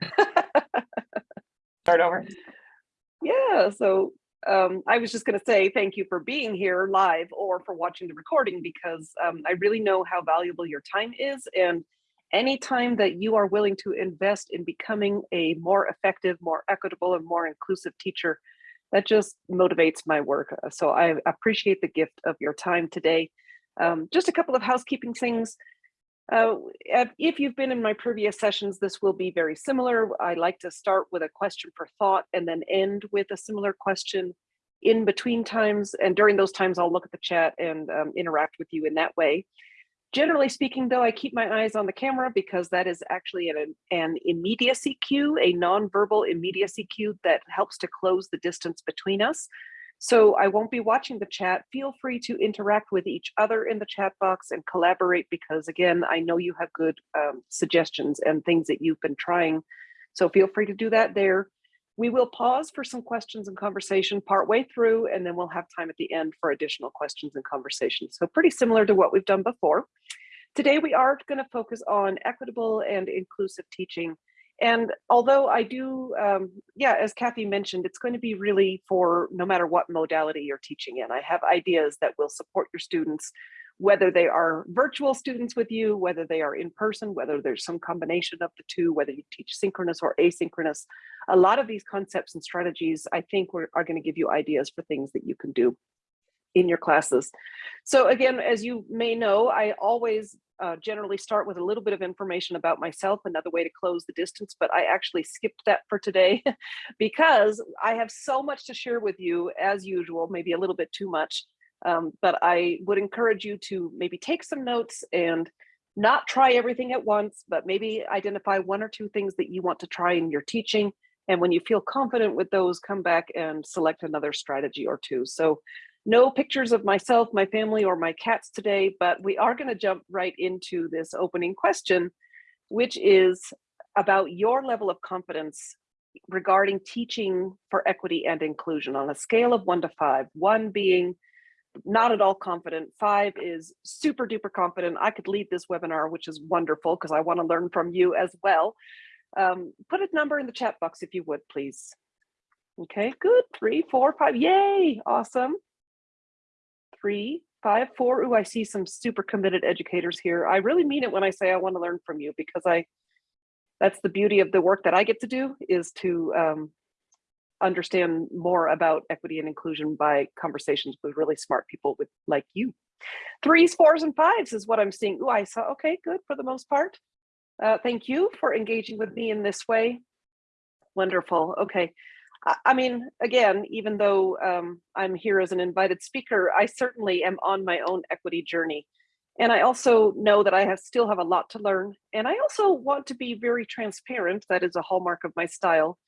Start over. Yeah, so um, I was just going to say thank you for being here live or for watching the recording because um, I really know how valuable your time is. And any time that you are willing to invest in becoming a more effective, more equitable, and more inclusive teacher, that just motivates my work. So I appreciate the gift of your time today. Um, just a couple of housekeeping things. Uh, if you've been in my previous sessions, this will be very similar. I like to start with a question for thought and then end with a similar question in between times. And during those times, I'll look at the chat and um, interact with you in that way. Generally speaking, though, I keep my eyes on the camera because that is actually an, an immediacy cue, a nonverbal immediacy cue that helps to close the distance between us. So I won't be watching the chat. Feel free to interact with each other in the chat box and collaborate because again, I know you have good um, suggestions and things that you've been trying. So feel free to do that there. We will pause for some questions and conversation partway through, and then we'll have time at the end for additional questions and conversations. So pretty similar to what we've done before. Today, we are gonna focus on equitable and inclusive teaching and although I do, um, yeah, as Kathy mentioned, it's going to be really for no matter what modality you're teaching in. I have ideas that will support your students, whether they are virtual students with you, whether they are in person, whether there's some combination of the two, whether you teach synchronous or asynchronous. A lot of these concepts and strategies, I think are going to give you ideas for things that you can do in your classes. So again, as you may know, I always uh, generally start with a little bit of information about myself, another way to close the distance, but I actually skipped that for today because I have so much to share with you as usual, maybe a little bit too much. Um, but I would encourage you to maybe take some notes and not try everything at once, but maybe identify one or two things that you want to try in your teaching. And when you feel confident with those, come back and select another strategy or two. So no pictures of myself, my family, or my cats today, but we are going to jump right into this opening question, which is about your level of confidence regarding teaching for equity and inclusion on a scale of one to five, one being not at all confident, five is super duper confident. I could lead this webinar, which is wonderful because I want to learn from you as well. Um, put a number in the chat box if you would, please. Okay, good. Three, four, five. Yay. Awesome three, five, four. Ooh, I see some super committed educators here. I really mean it when I say I want to learn from you because I, that's the beauty of the work that I get to do is to um, understand more about equity and inclusion by conversations with really smart people with like you. Threes, fours, and fives is what I'm seeing. Ooh, I saw, okay, good for the most part. Uh, thank you for engaging with me in this way. Wonderful, okay. I mean, again, even though um, I'm here as an invited speaker, I certainly am on my own equity journey. And I also know that I have still have a lot to learn. And I also want to be very transparent. That is a hallmark of my style.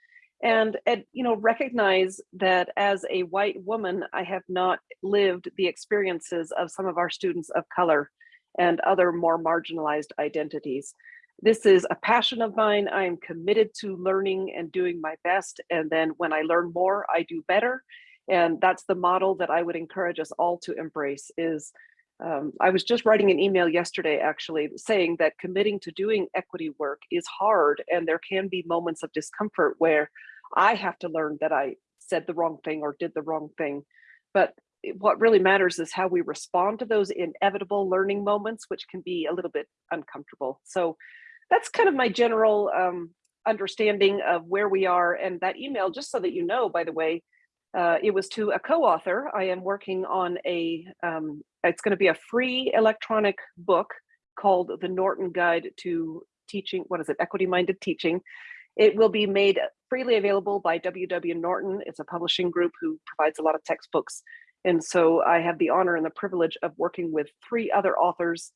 And, and you know, recognize that as a white woman, I have not lived the experiences of some of our students of color and other more marginalized identities. This is a passion of mine. I am committed to learning and doing my best. And then when I learn more, I do better. And that's the model that I would encourage us all to embrace is um, I was just writing an email yesterday, actually, saying that committing to doing equity work is hard. And there can be moments of discomfort where I have to learn that I said the wrong thing or did the wrong thing. But what really matters is how we respond to those inevitable learning moments, which can be a little bit uncomfortable. So that's kind of my general um, understanding of where we are. And that email, just so that you know, by the way, uh, it was to a co-author. I am working on a, um, it's gonna be a free electronic book called The Norton Guide to Teaching, what is it, Equity-Minded Teaching. It will be made freely available by WW Norton. It's a publishing group who provides a lot of textbooks. And so I have the honor and the privilege of working with three other authors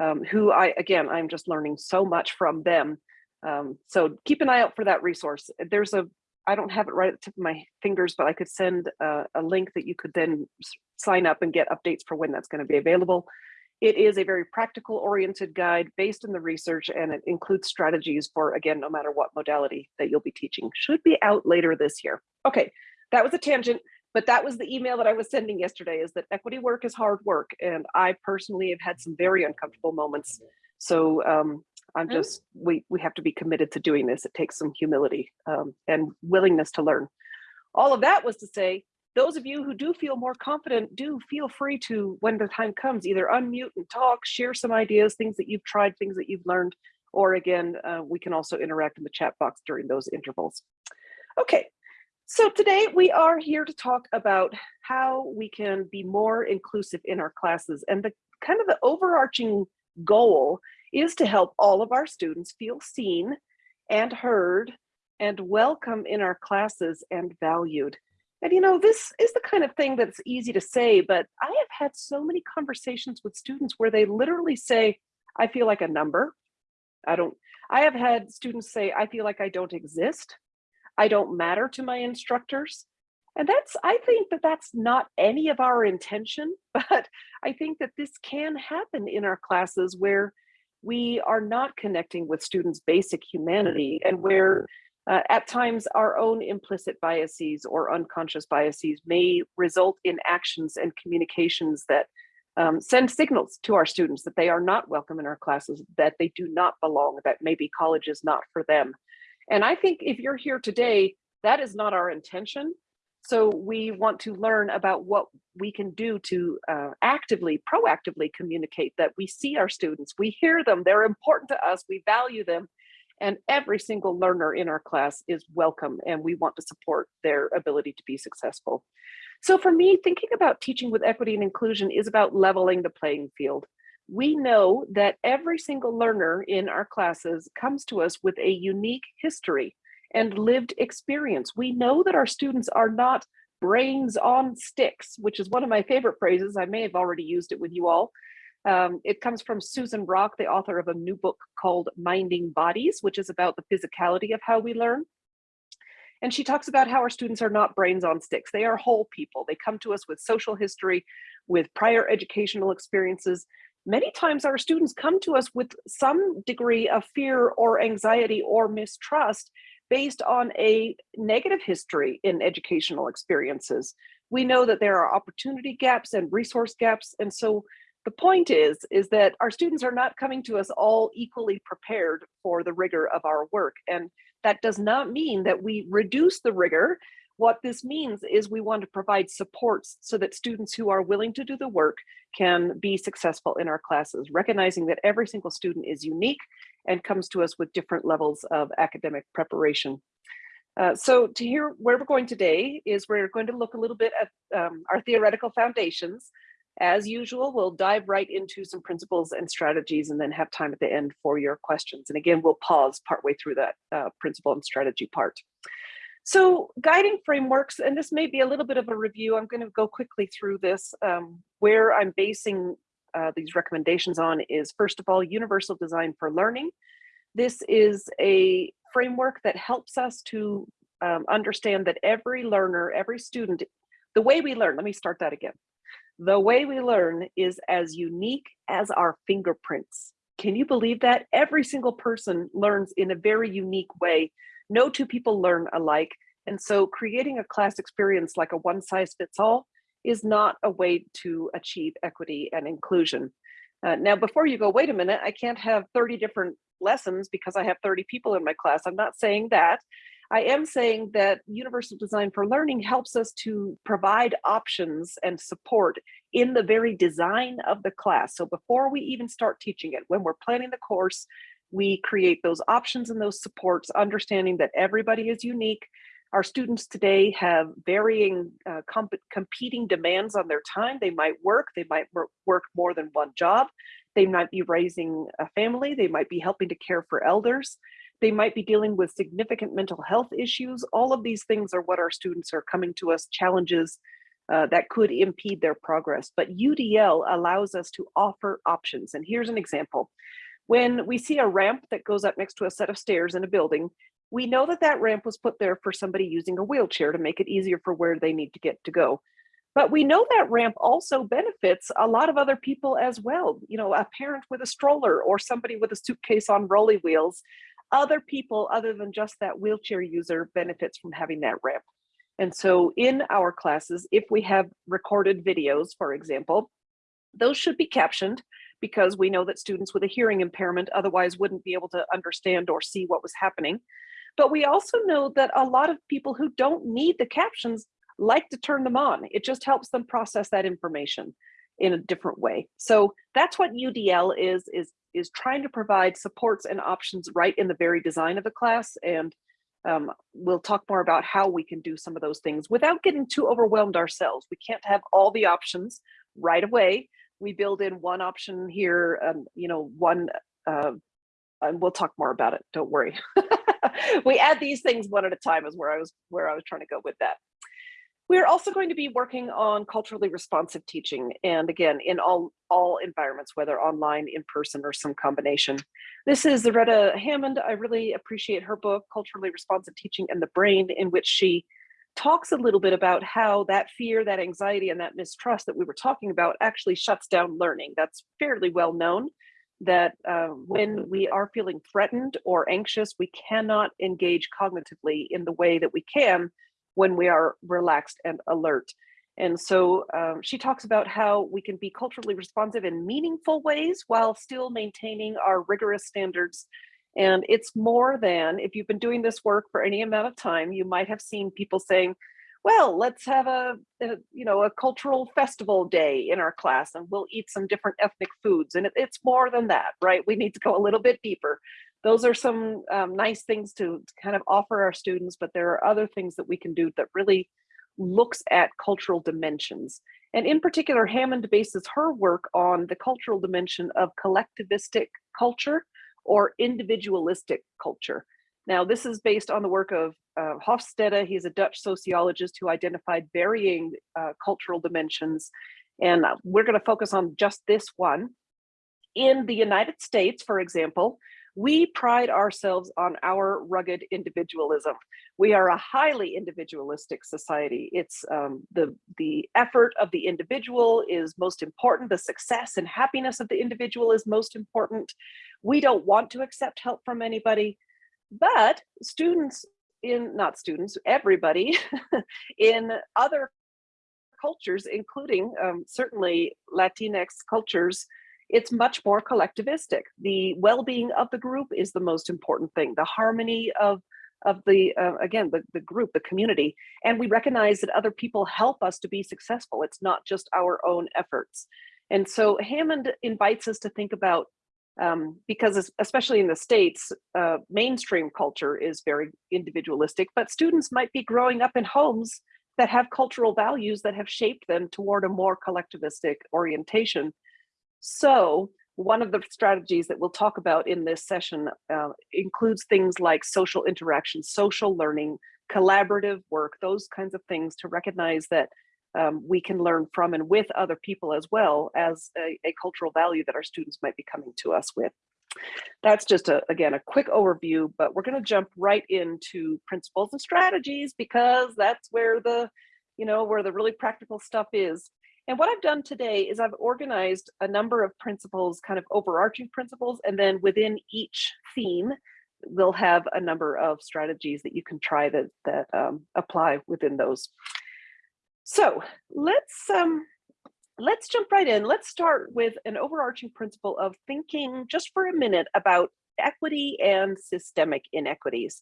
um, who I, again, I'm just learning so much from them. Um, so keep an eye out for that resource. There's a, I don't have it right at the tip of my fingers, but I could send a, a link that you could then sign up and get updates for when that's gonna be available. It is a very practical oriented guide based on the research and it includes strategies for, again, no matter what modality that you'll be teaching. Should be out later this year. Okay, that was a tangent but that was the email that I was sending yesterday is that equity work is hard work. And I personally have had some very uncomfortable moments. So um, I'm just, we, we have to be committed to doing this. It takes some humility um, and willingness to learn. All of that was to say, those of you who do feel more confident, do feel free to, when the time comes, either unmute and talk, share some ideas, things that you've tried, things that you've learned, or again, uh, we can also interact in the chat box during those intervals. Okay, so today we are here to talk about how we can be more inclusive in our classes. And the kind of the overarching goal is to help all of our students feel seen and heard and welcome in our classes and valued. And you know, this is the kind of thing that's easy to say, but I have had so many conversations with students where they literally say, I feel like a number. I don't, I have had students say, I feel like I don't exist. I don't matter to my instructors. And that's, I think that that's not any of our intention, but I think that this can happen in our classes where we are not connecting with students' basic humanity and where uh, at times our own implicit biases or unconscious biases may result in actions and communications that um, send signals to our students that they are not welcome in our classes, that they do not belong, that maybe college is not for them. And I think if you're here today, that is not our intention. So we want to learn about what we can do to uh, actively, proactively communicate that we see our students, we hear them, they're important to us, we value them, and every single learner in our class is welcome and we want to support their ability to be successful. So for me, thinking about teaching with equity and inclusion is about leveling the playing field. We know that every single learner in our classes comes to us with a unique history and lived experience. We know that our students are not brains on sticks, which is one of my favorite phrases. I may have already used it with you all. Um, it comes from Susan Hrach, the author of a new book called Minding Bodies, which is about the physicality of how we learn. And she talks about how our students are not brains on sticks. They are whole people. They come to us with social history, with prior educational experiences. Many times our students come to us with some degree of fear or anxiety or mistrust based on a negative history in educational experiences. We know that there are opportunity gaps and resource gaps. And so the point is, is that our students are not coming to us all equally prepared for the rigor of our work. And that does not mean that we reduce the rigor. What this means is we want to provide supports so that students who are willing to do the work can be successful in our classes, recognizing that every single student is unique and comes to us with different levels of academic preparation. Uh, so to hear where we're going today is we're going to look a little bit at um, our theoretical foundations. As usual, we'll dive right into some principles and strategies and then have time at the end for your questions. And again, we'll pause partway through that uh, principle and strategy part. So guiding frameworks, and this may be a little bit of a review, I'm gonna go quickly through this. Um, where I'm basing uh, these recommendations on is first of all, universal design for learning. This is a framework that helps us to um, understand that every learner, every student, the way we learn, let me start that again. The way we learn is as unique as our fingerprints. Can you believe that? Every single person learns in a very unique way. No two people learn alike. And so creating a class experience like a one size fits all is not a way to achieve equity and inclusion. Uh, now, before you go, wait a minute, I can't have 30 different lessons because I have 30 people in my class. I'm not saying that. I am saying that universal design for learning helps us to provide options and support in the very design of the class. So before we even start teaching it, when we're planning the course, we create those options and those supports, understanding that everybody is unique. Our students today have varying uh, comp competing demands on their time. They might work, they might work more than one job. They might be raising a family, they might be helping to care for elders. They might be dealing with significant mental health issues. All of these things are what our students are coming to us, challenges uh, that could impede their progress. But UDL allows us to offer options. And here's an example. When we see a ramp that goes up next to a set of stairs in a building, we know that that ramp was put there for somebody using a wheelchair to make it easier for where they need to get to go. But we know that ramp also benefits a lot of other people as well. You know, a parent with a stroller or somebody with a suitcase on rolly wheels other people other than just that wheelchair user benefits from having that ramp. And so in our classes, if we have recorded videos, for example, those should be captioned because we know that students with a hearing impairment otherwise wouldn't be able to understand or see what was happening. But we also know that a lot of people who don't need the captions like to turn them on. It just helps them process that information in a different way. So that's what UDL is, is, is trying to provide supports and options right in the very design of the class. And um, we'll talk more about how we can do some of those things without getting too overwhelmed ourselves. We can't have all the options right away. We build in one option here, um, you know, one, uh, and we'll talk more about it, don't worry. we add these things one at a time is where I was where I was trying to go with that. We're also going to be working on culturally responsive teaching. And again, in all, all environments, whether online, in person, or some combination. This is Zaretta Hammond. I really appreciate her book, Culturally Responsive Teaching and the Brain, in which she talks a little bit about how that fear, that anxiety, and that mistrust that we were talking about actually shuts down learning. That's fairly well known that uh, when we are feeling threatened or anxious, we cannot engage cognitively in the way that we can when we are relaxed and alert. And so um, she talks about how we can be culturally responsive in meaningful ways while still maintaining our rigorous standards. And it's more than, if you've been doing this work for any amount of time, you might have seen people saying, well, let's have a, a, you know, a cultural festival day in our class and we'll eat some different ethnic foods. And it, it's more than that, right? We need to go a little bit deeper. Those are some um, nice things to, to kind of offer our students, but there are other things that we can do that really looks at cultural dimensions. And in particular, Hammond bases her work on the cultural dimension of collectivistic culture or individualistic culture. Now, this is based on the work of uh, Hofstede. He's a Dutch sociologist who identified varying uh, cultural dimensions. And uh, we're going to focus on just this one. In the United States, for example, we pride ourselves on our rugged individualism. We are a highly individualistic society. It's um, the, the effort of the individual is most important. The success and happiness of the individual is most important. We don't want to accept help from anybody. But students in, not students, everybody in other cultures, including um, certainly Latinx cultures, it's much more collectivistic. The well-being of the group is the most important thing. The harmony of of the uh, again the, the group the community and we recognize that other people help us to be successful it's not just our own efforts and so hammond invites us to think about um, because especially in the States, uh, mainstream culture is very individualistic, but students might be growing up in homes that have cultural values that have shaped them toward a more collectivistic orientation. So one of the strategies that we'll talk about in this session uh, includes things like social interaction, social learning, collaborative work, those kinds of things to recognize that um, we can learn from and with other people as well as a, a, cultural value that our students might be coming to us with. That's just a, again, a quick overview, but we're gonna jump right into principles and strategies because that's where the, you know, where the really practical stuff is. And what I've done today is I've organized a number of principles, kind of overarching principles, and then within each theme, we'll have a number of strategies that you can try that, that um, apply within those. So let's um, let's jump right in. Let's start with an overarching principle of thinking just for a minute about equity and systemic inequities.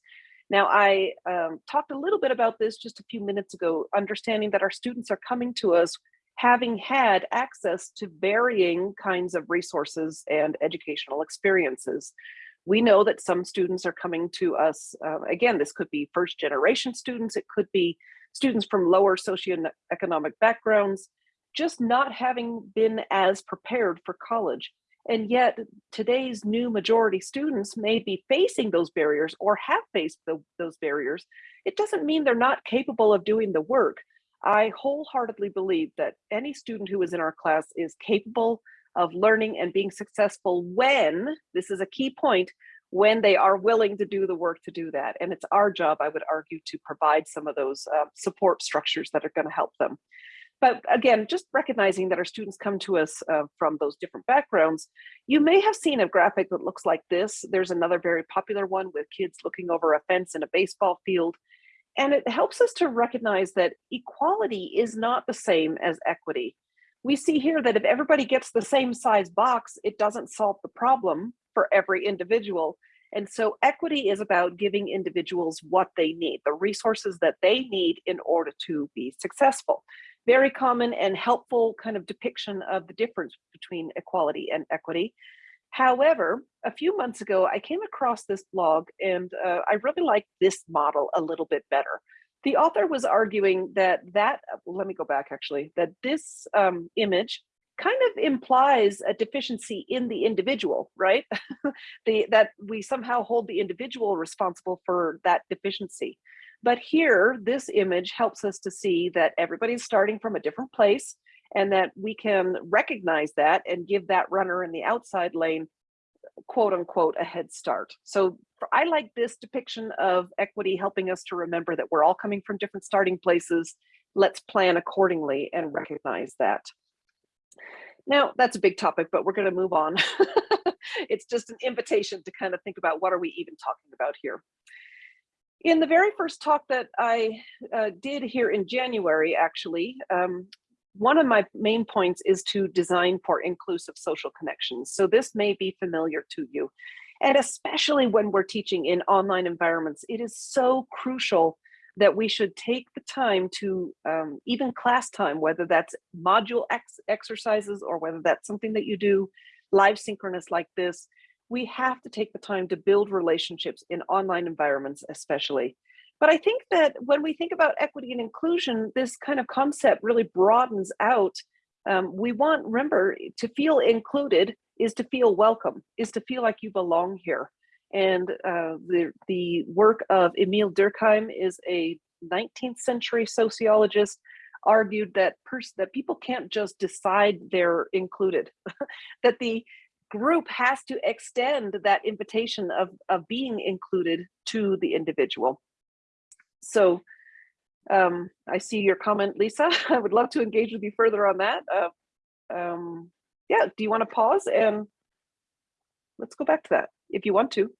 Now, I um, talked a little bit about this just a few minutes ago, understanding that our students are coming to us having had access to varying kinds of resources and educational experiences. We know that some students are coming to us, uh, again, this could be first generation students, it could be students from lower socioeconomic backgrounds, just not having been as prepared for college. And yet today's new majority students may be facing those barriers or have faced the, those barriers. It doesn't mean they're not capable of doing the work. I wholeheartedly believe that any student who is in our class is capable of learning and being successful when, this is a key point, when they are willing to do the work to do that. And it's our job, I would argue, to provide some of those uh, support structures that are going to help them. But again, just recognizing that our students come to us uh, from those different backgrounds, you may have seen a graphic that looks like this. There's another very popular one with kids looking over a fence in a baseball field. And it helps us to recognize that equality is not the same as equity. we see here that if everybody gets the same size box, it doesn't solve the problem for every individual. And so equity is about giving individuals what they need, the resources that they need in order to be successful. Very common and helpful kind of depiction of the difference between equality and equity. However, a few months ago, I came across this blog and uh, I really like this model a little bit better. The author was arguing that that, let me go back actually, that this um, image kind of implies a deficiency in the individual, right? the, that we somehow hold the individual responsible for that deficiency. But here, this image helps us to see that everybody's starting from a different place and that we can recognize that and give that runner in the outside lane, quote unquote, a head start. So I like this depiction of equity helping us to remember that we're all coming from different starting places. Let's plan accordingly and recognize that. Now, that's a big topic, but we're going to move on. it's just an invitation to kind of think about what are we even talking about here. In the very first talk that I uh, did here in January, actually, um, one of my main points is to design for inclusive social connections. So this may be familiar to you. And especially when we're teaching in online environments, it is so crucial that we should take the time to um, even class time, whether that's module ex exercises or whether that's something that you do live synchronous like this, we have to take the time to build relationships in online environments, especially. But I think that when we think about equity and inclusion, this kind of concept really broadens out. Um, we want, remember, to feel included is to feel welcome, is to feel like you belong here. And uh, the, the work of Emile Durkheim is a 19th century sociologist argued that that people can't just decide they're included, that the group has to extend that invitation of, of being included to the individual. So um, I see your comment, Lisa. I would love to engage with you further on that. Uh, um, yeah, do you want to pause and let's go back to that if you want to.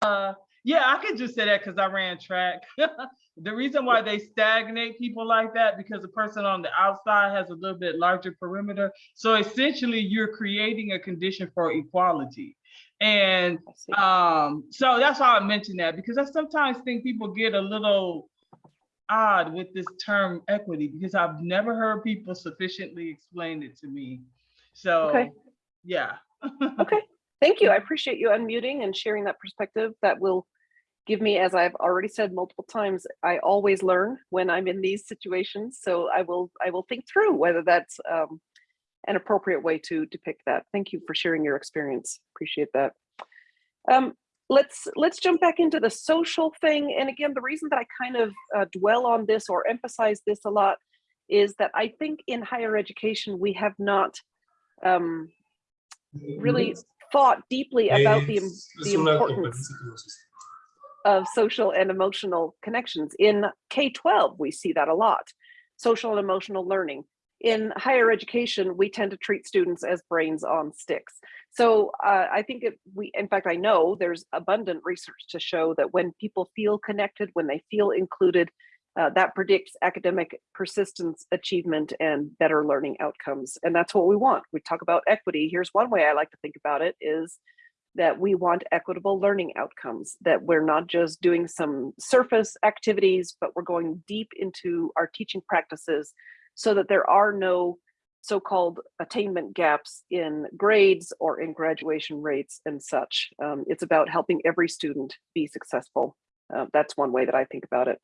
Uh, yeah, I could just say that because I ran track. the reason why they stagnate people like that because the person on the outside has a little bit larger perimeter. So essentially, you're creating a condition for equality. And um, so that's why I mentioned that because I sometimes think people get a little odd with this term equity because I've never heard people sufficiently explain it to me. So, okay. yeah. okay. Thank you. I appreciate you unmuting and sharing that perspective. That will give me, as I've already said multiple times, I always learn when I'm in these situations. So I will I will think through whether that's um, an appropriate way to depict that. Thank you for sharing your experience. Appreciate that. Um, let's let's jump back into the social thing. And again, the reason that I kind of uh, dwell on this or emphasize this a lot is that I think in higher education we have not um, really thought deeply about the, the importance of social and emotional connections. In K-12, we see that a lot, social and emotional learning. In higher education, we tend to treat students as brains on sticks. So uh, I think it, we, in fact, I know there's abundant research to show that when people feel connected, when they feel included, uh, that predicts academic persistence, achievement, and better learning outcomes. And that's what we want. We talk about equity. Here's one way I like to think about it is that we want equitable learning outcomes, that we're not just doing some surface activities, but we're going deep into our teaching practices so that there are no so-called attainment gaps in grades or in graduation rates and such. Um, it's about helping every student be successful. Uh, that's one way that I think about it.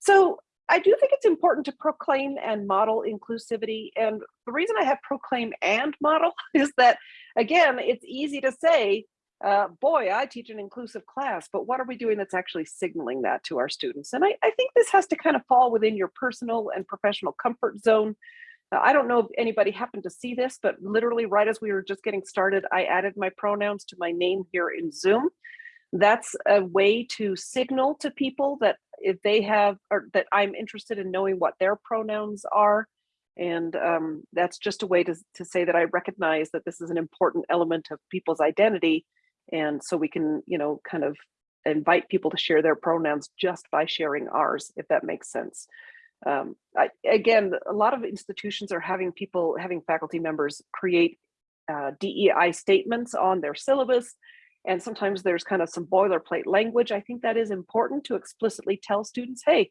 So I do think it's important to proclaim and model inclusivity. And the reason I have proclaim and model is that, again, it's easy to say, uh, boy, I teach an inclusive class, but what are we doing that's actually signaling that to our students? And I, I think this has to kind of fall within your personal and professional comfort zone. Uh, I don't know if anybody happened to see this, but literally right as we were just getting started, I added my pronouns to my name here in Zoom. That's a way to signal to people that if they have, or that I'm interested in knowing what their pronouns are. And um, that's just a way to, to say that I recognize that this is an important element of people's identity and so we can, you know, kind of invite people to share their pronouns just by sharing ours, if that makes sense. Um, I, again, a lot of institutions are having people, having faculty members create uh, DEI statements on their syllabus. And sometimes there's kind of some boilerplate language. I think that is important to explicitly tell students, hey,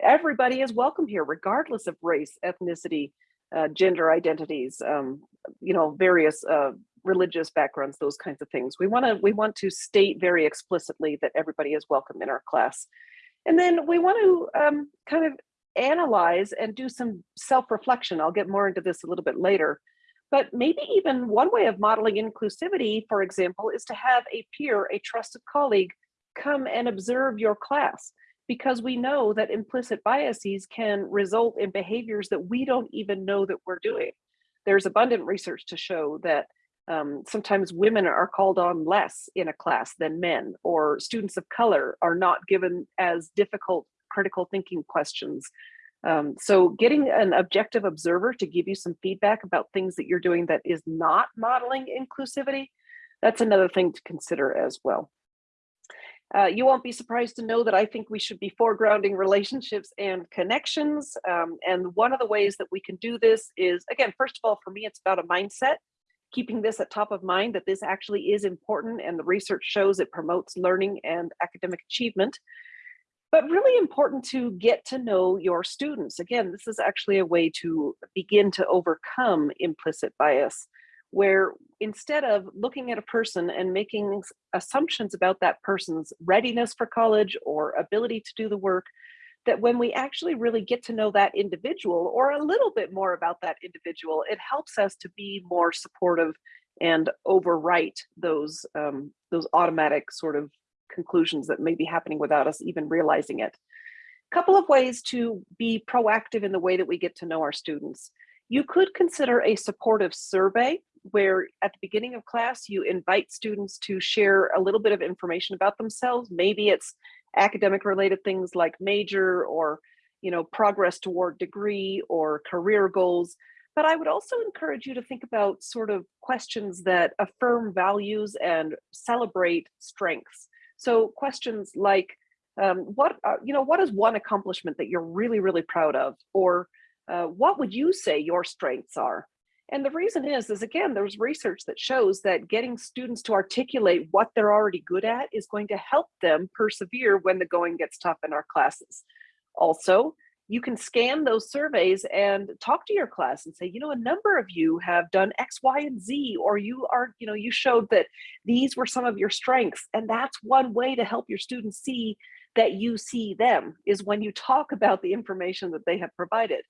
everybody is welcome here, regardless of race, ethnicity, uh, gender identities, um, you know, various uh, religious backgrounds, those kinds of things. We want to we want to state very explicitly that everybody is welcome in our class. And then we want to um, kind of analyze and do some self-reflection. I'll get more into this a little bit later. But maybe even one way of modeling inclusivity, for example, is to have a peer, a trusted colleague, come and observe your class because we know that implicit biases can result in behaviors that we don't even know that we're doing. There's abundant research to show that um, sometimes women are called on less in a class than men, or students of color are not given as difficult critical thinking questions. Um, so getting an objective observer to give you some feedback about things that you're doing that is not modeling inclusivity, that's another thing to consider as well. Uh, you won't be surprised to know that I think we should be foregrounding relationships and connections. Um, and one of the ways that we can do this is, again, first of all, for me, it's about a mindset, keeping this at top of mind that this actually is important and the research shows it promotes learning and academic achievement. But really important to get to know your students. Again, this is actually a way to begin to overcome implicit bias where instead of looking at a person and making assumptions about that person's readiness for college or ability to do the work, that when we actually really get to know that individual or a little bit more about that individual, it helps us to be more supportive and overwrite those um, those automatic sort of conclusions that may be happening without us even realizing it. A couple of ways to be proactive in the way that we get to know our students. You could consider a supportive survey where at the beginning of class, you invite students to share a little bit of information about themselves. Maybe it's academic related things like major or you know progress toward degree or career goals. But I would also encourage you to think about sort of questions that affirm values and celebrate strengths. So questions like, um, what, uh, you know, what is one accomplishment that you're really, really proud of? Or uh, what would you say your strengths are? And the reason is, is again, there's research that shows that getting students to articulate what they're already good at is going to help them persevere when the going gets tough in our classes. Also, you can scan those surveys and talk to your class and say, you know, a number of you have done X, Y, and Z, or you are, you know, you showed that these were some of your strengths. And that's one way to help your students see that you see them is when you talk about the information that they have provided.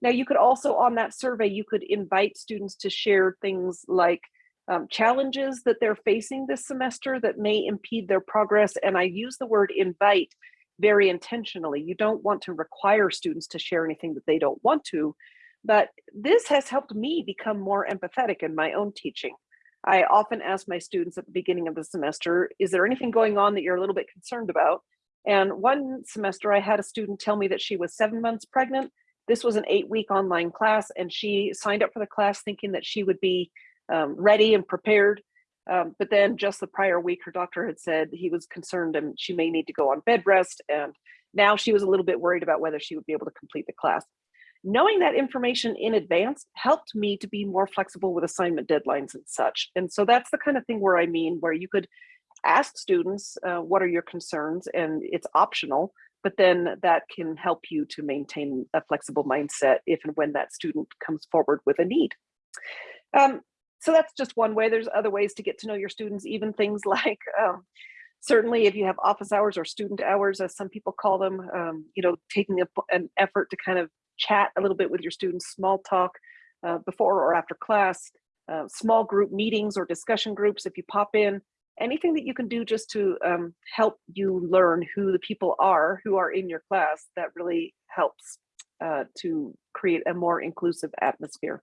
Now you could also on that survey, you could invite students to share things like um, challenges that they're facing this semester that may impede their progress. And I use the word invite very intentionally. You don't want to require students to share anything that they don't want to, but this has helped me become more empathetic in my own teaching. I often ask my students at the beginning of the semester, is there anything going on that you're a little bit concerned about? And one semester I had a student tell me that she was seven months pregnant this was an eight week online class and she signed up for the class thinking that she would be um, ready and prepared. Um, but then just the prior week, her doctor had said he was concerned and she may need to go on bed rest. And now she was a little bit worried about whether she would be able to complete the class. Knowing that information in advance helped me to be more flexible with assignment deadlines and such. And so that's the kind of thing where I mean, where you could ask students, uh, what are your concerns? And it's optional, but then that can help you to maintain a flexible mindset if and when that student comes forward with a need. Um, so that's just one way. There's other ways to get to know your students, even things like um, certainly if you have office hours or student hours, as some people call them, um, you know, taking a, an effort to kind of chat a little bit with your students, small talk uh, before or after class, uh, small group meetings or discussion groups if you pop in, anything that you can do just to um, help you learn who the people are who are in your class that really helps uh, to create a more inclusive atmosphere.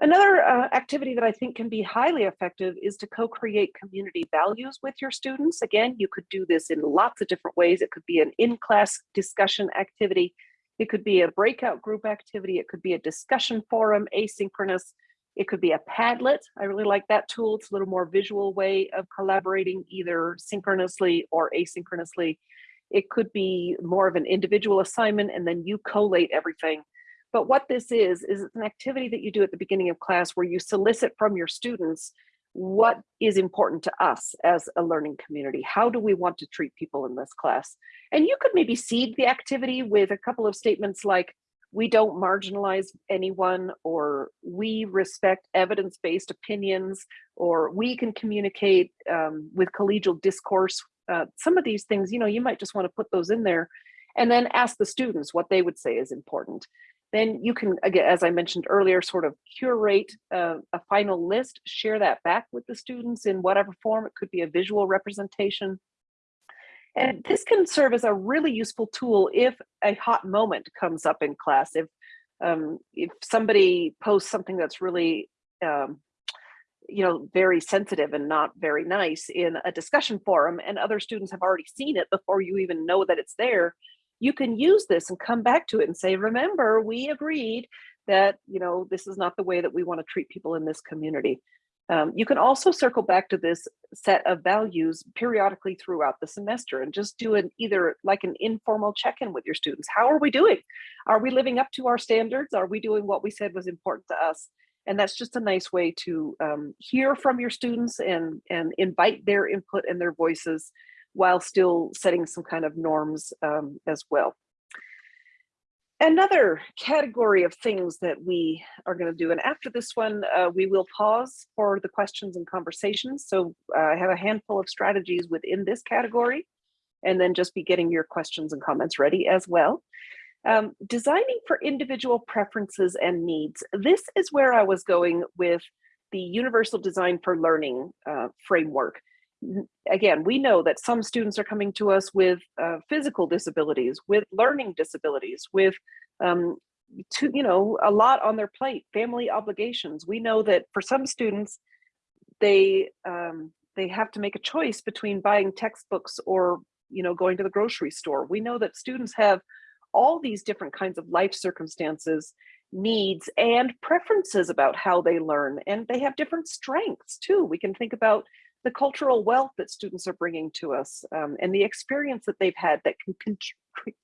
Another uh, activity that I think can be highly effective is to co-create community values with your students. Again, you could do this in lots of different ways. It could be an in-class discussion activity. It could be a breakout group activity. It could be a discussion forum, asynchronous. It could be a Padlet. I really like that tool. It's a little more visual way of collaborating either synchronously or asynchronously. It could be more of an individual assignment and then you collate everything. But what this is, is it's an activity that you do at the beginning of class where you solicit from your students what is important to us as a learning community. How do we want to treat people in this class? And you could maybe seed the activity with a couple of statements like, we don't marginalize anyone, or we respect evidence-based opinions, or we can communicate um, with collegial discourse. Uh, some of these things, you know, you might just want to put those in there and then ask the students what they would say is important. Then you can, again, as I mentioned earlier, sort of curate uh, a final list, share that back with the students in whatever form. It could be a visual representation. And this can serve as a really useful tool if a hot moment comes up in class. If um, if somebody posts something that's really um, you know, very sensitive and not very nice in a discussion forum and other students have already seen it before you even know that it's there, you can use this and come back to it and say, remember, we agreed that, you know, this is not the way that we want to treat people in this community. Um, you can also circle back to this set of values periodically throughout the semester and just do an either like an informal check-in with your students. How are we doing? Are we living up to our standards? Are we doing what we said was important to us? And that's just a nice way to um, hear from your students and, and invite their input and their voices while still setting some kind of norms um, as well. Another category of things that we are going to do, and after this one, uh, we will pause for the questions and conversations. So uh, I have a handful of strategies within this category, and then just be getting your questions and comments ready as well. Um, designing for individual preferences and needs. This is where I was going with the Universal Design for Learning uh, framework again, we know that some students are coming to us with uh, physical disabilities, with learning disabilities, with um, to, you know, a lot on their plate, family obligations. We know that for some students, they um, they have to make a choice between buying textbooks or you know going to the grocery store. We know that students have all these different kinds of life circumstances, needs, and preferences about how they learn, and they have different strengths too. We can think about the cultural wealth that students are bringing to us um, and the experience that they've had that can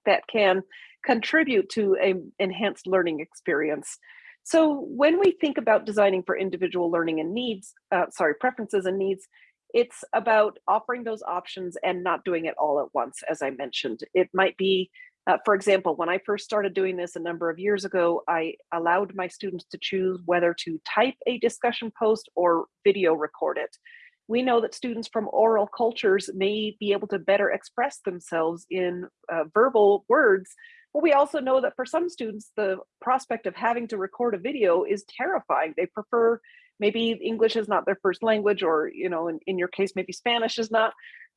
that can contribute to a enhanced learning experience. So when we think about designing for individual learning and needs, uh, sorry, preferences and needs, it's about offering those options and not doing it all at once, as I mentioned. It might be, uh, for example, when I first started doing this a number of years ago, I allowed my students to choose whether to type a discussion post or video record it we know that students from oral cultures may be able to better express themselves in uh, verbal words, but we also know that for some students, the prospect of having to record a video is terrifying. They prefer, maybe English is not their first language, or you know, in, in your case, maybe Spanish is not.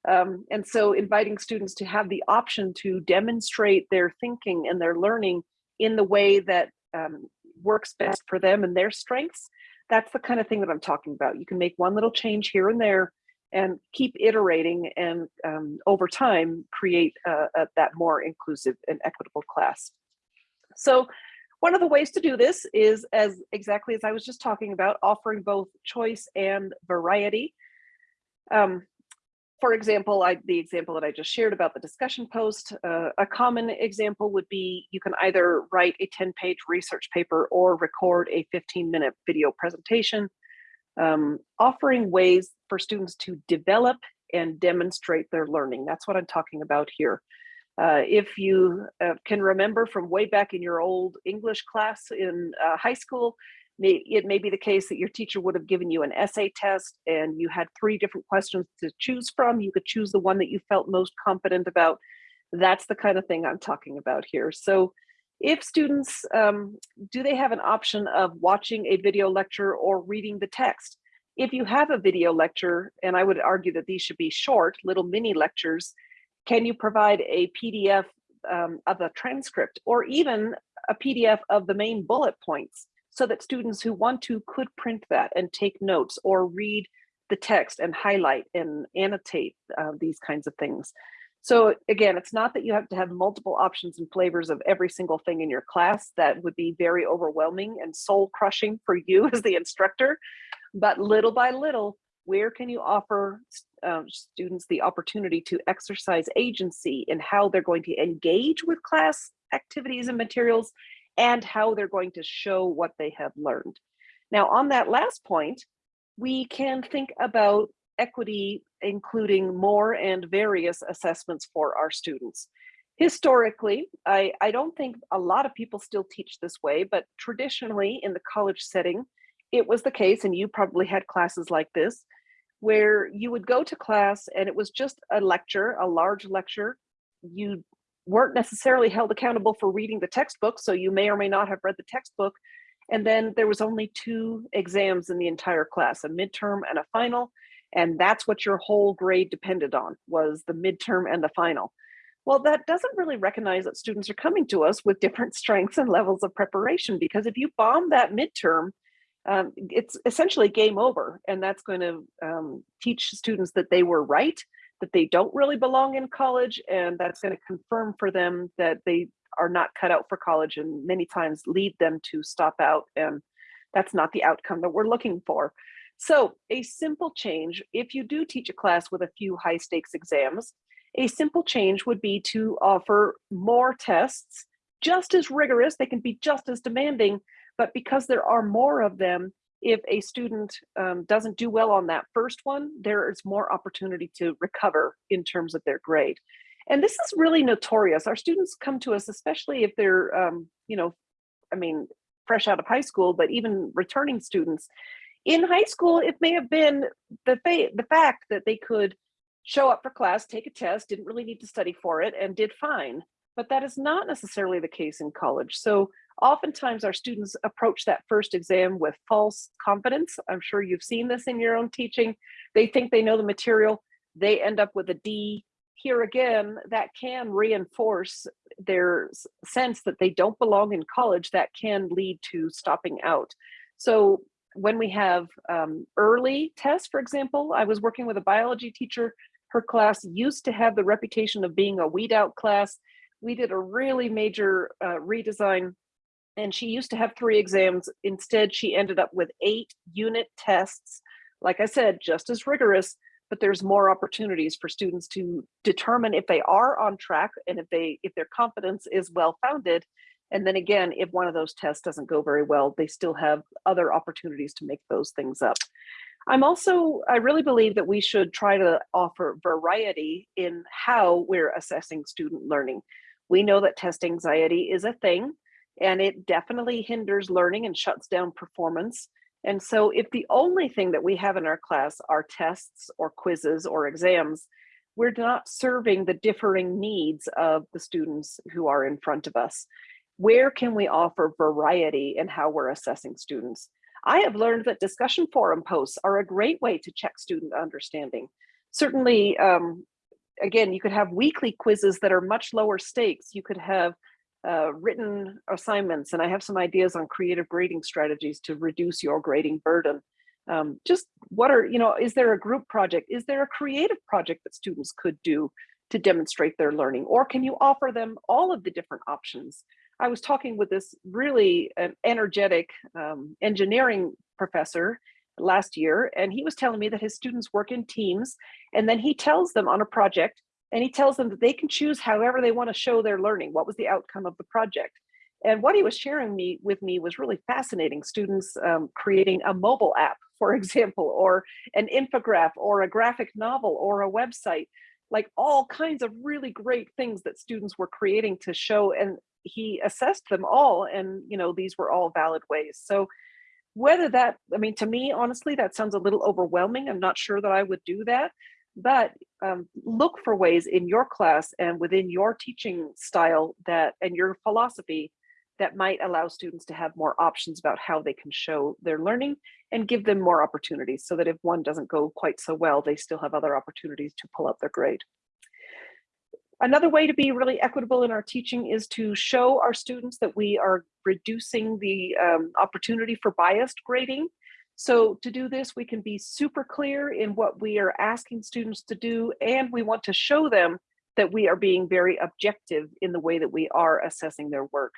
Um, and so inviting students to have the option to demonstrate their thinking and their learning in the way that um, works best for them and their strengths that's the kind of thing that I'm talking about. You can make one little change here and there and keep iterating and um, over time create a, that more inclusive and equitable class. So one of the ways to do this is as exactly as I was just talking about, offering both choice and variety. Um, for example, I, the example that I just shared about the discussion post, uh, a common example would be you can either write a 10 page research paper or record a 15 minute video presentation, um, offering ways for students to develop and demonstrate their learning. That's what I'm talking about here. Uh, if you uh, can remember from way back in your old English class in uh, high school, it may be the case that your teacher would have given you an essay test and you had three different questions to choose from. You could choose the one that you felt most confident about. That's the kind of thing I'm talking about here. So if students, um, do they have an option of watching a video lecture or reading the text? If you have a video lecture, and I would argue that these should be short, little mini lectures, can you provide a PDF um, of a transcript or even a PDF of the main bullet points? So that students who want to could print that and take notes or read the text and highlight and annotate uh, these kinds of things. So again, it's not that you have to have multiple options and flavors of every single thing in your class. That would be very overwhelming and soul crushing for you as the instructor. But little by little, where can you offer um, students the opportunity to exercise agency in how they're going to engage with class activities and materials and how they're going to show what they have learned. Now, on that last point, we can think about equity, including more and various assessments for our students. Historically, I, I don't think a lot of people still teach this way, but traditionally in the college setting, it was the case, and you probably had classes like this, where you would go to class and it was just a lecture, a large lecture. You weren't necessarily held accountable for reading the textbook, so you may or may not have read the textbook. And then there was only two exams in the entire class, a midterm and a final. And that's what your whole grade depended on was the midterm and the final. Well, that doesn't really recognize that students are coming to us with different strengths and levels of preparation because if you bomb that midterm, um, it's essentially game over. And that's going to um, teach students that they were right, that they don't really belong in college, and that's going to confirm for them that they are not cut out for college and many times lead them to stop out. And that's not the outcome that we're looking for. So a simple change, if you do teach a class with a few high stakes exams, a simple change would be to offer more tests, just as rigorous, they can be just as demanding, but because there are more of them, if a student um, doesn't do well on that first one, there is more opportunity to recover in terms of their grade. And this is really notorious. Our students come to us, especially if they're, um, you know, I mean, fresh out of high school, but even returning students. In high school, it may have been the, fa the fact that they could show up for class, take a test, didn't really need to study for it, and did fine. But that is not necessarily the case in college. So oftentimes our students approach that first exam with false confidence. I'm sure you've seen this in your own teaching. They think they know the material. They end up with a D. Here again, that can reinforce their sense that they don't belong in college. That can lead to stopping out. So when we have um, early tests, for example, I was working with a biology teacher. Her class used to have the reputation of being a weed out class. We did a really major uh, redesign and she used to have three exams. Instead, she ended up with eight unit tests. Like I said, just as rigorous, but there's more opportunities for students to determine if they are on track and if they if their confidence is well founded. And then again, if one of those tests doesn't go very well, they still have other opportunities to make those things up. I'm also, I really believe that we should try to offer variety in how we're assessing student learning. We know that test anxiety is a thing and it definitely hinders learning and shuts down performance. And so if the only thing that we have in our class are tests or quizzes or exams, we're not serving the differing needs of the students who are in front of us. Where can we offer variety in how we're assessing students? I have learned that discussion forum posts are a great way to check student understanding. Certainly, um, again, you could have weekly quizzes that are much lower stakes. You could have uh, written assignments, and I have some ideas on creative grading strategies to reduce your grading burden. Um, just what are, you know, is there a group project? Is there a creative project that students could do to demonstrate their learning? Or can you offer them all of the different options? I was talking with this really energetic um, engineering professor last year, and he was telling me that his students work in teams, and then he tells them on a project, and he tells them that they can choose however they want to show their learning. What was the outcome of the project? And what he was sharing me with me was really fascinating. Students um, creating a mobile app, for example, or an infograph, or a graphic novel, or a website, like all kinds of really great things that students were creating to show. And he assessed them all, and you know these were all valid ways. So whether that, I mean, to me, honestly, that sounds a little overwhelming. I'm not sure that I would do that but um, look for ways in your class and within your teaching style that and your philosophy that might allow students to have more options about how they can show their learning and give them more opportunities so that if one doesn't go quite so well, they still have other opportunities to pull up their grade. Another way to be really equitable in our teaching is to show our students that we are reducing the um, opportunity for biased grading. So to do this, we can be super clear in what we are asking students to do, and we want to show them that we are being very objective in the way that we are assessing their work.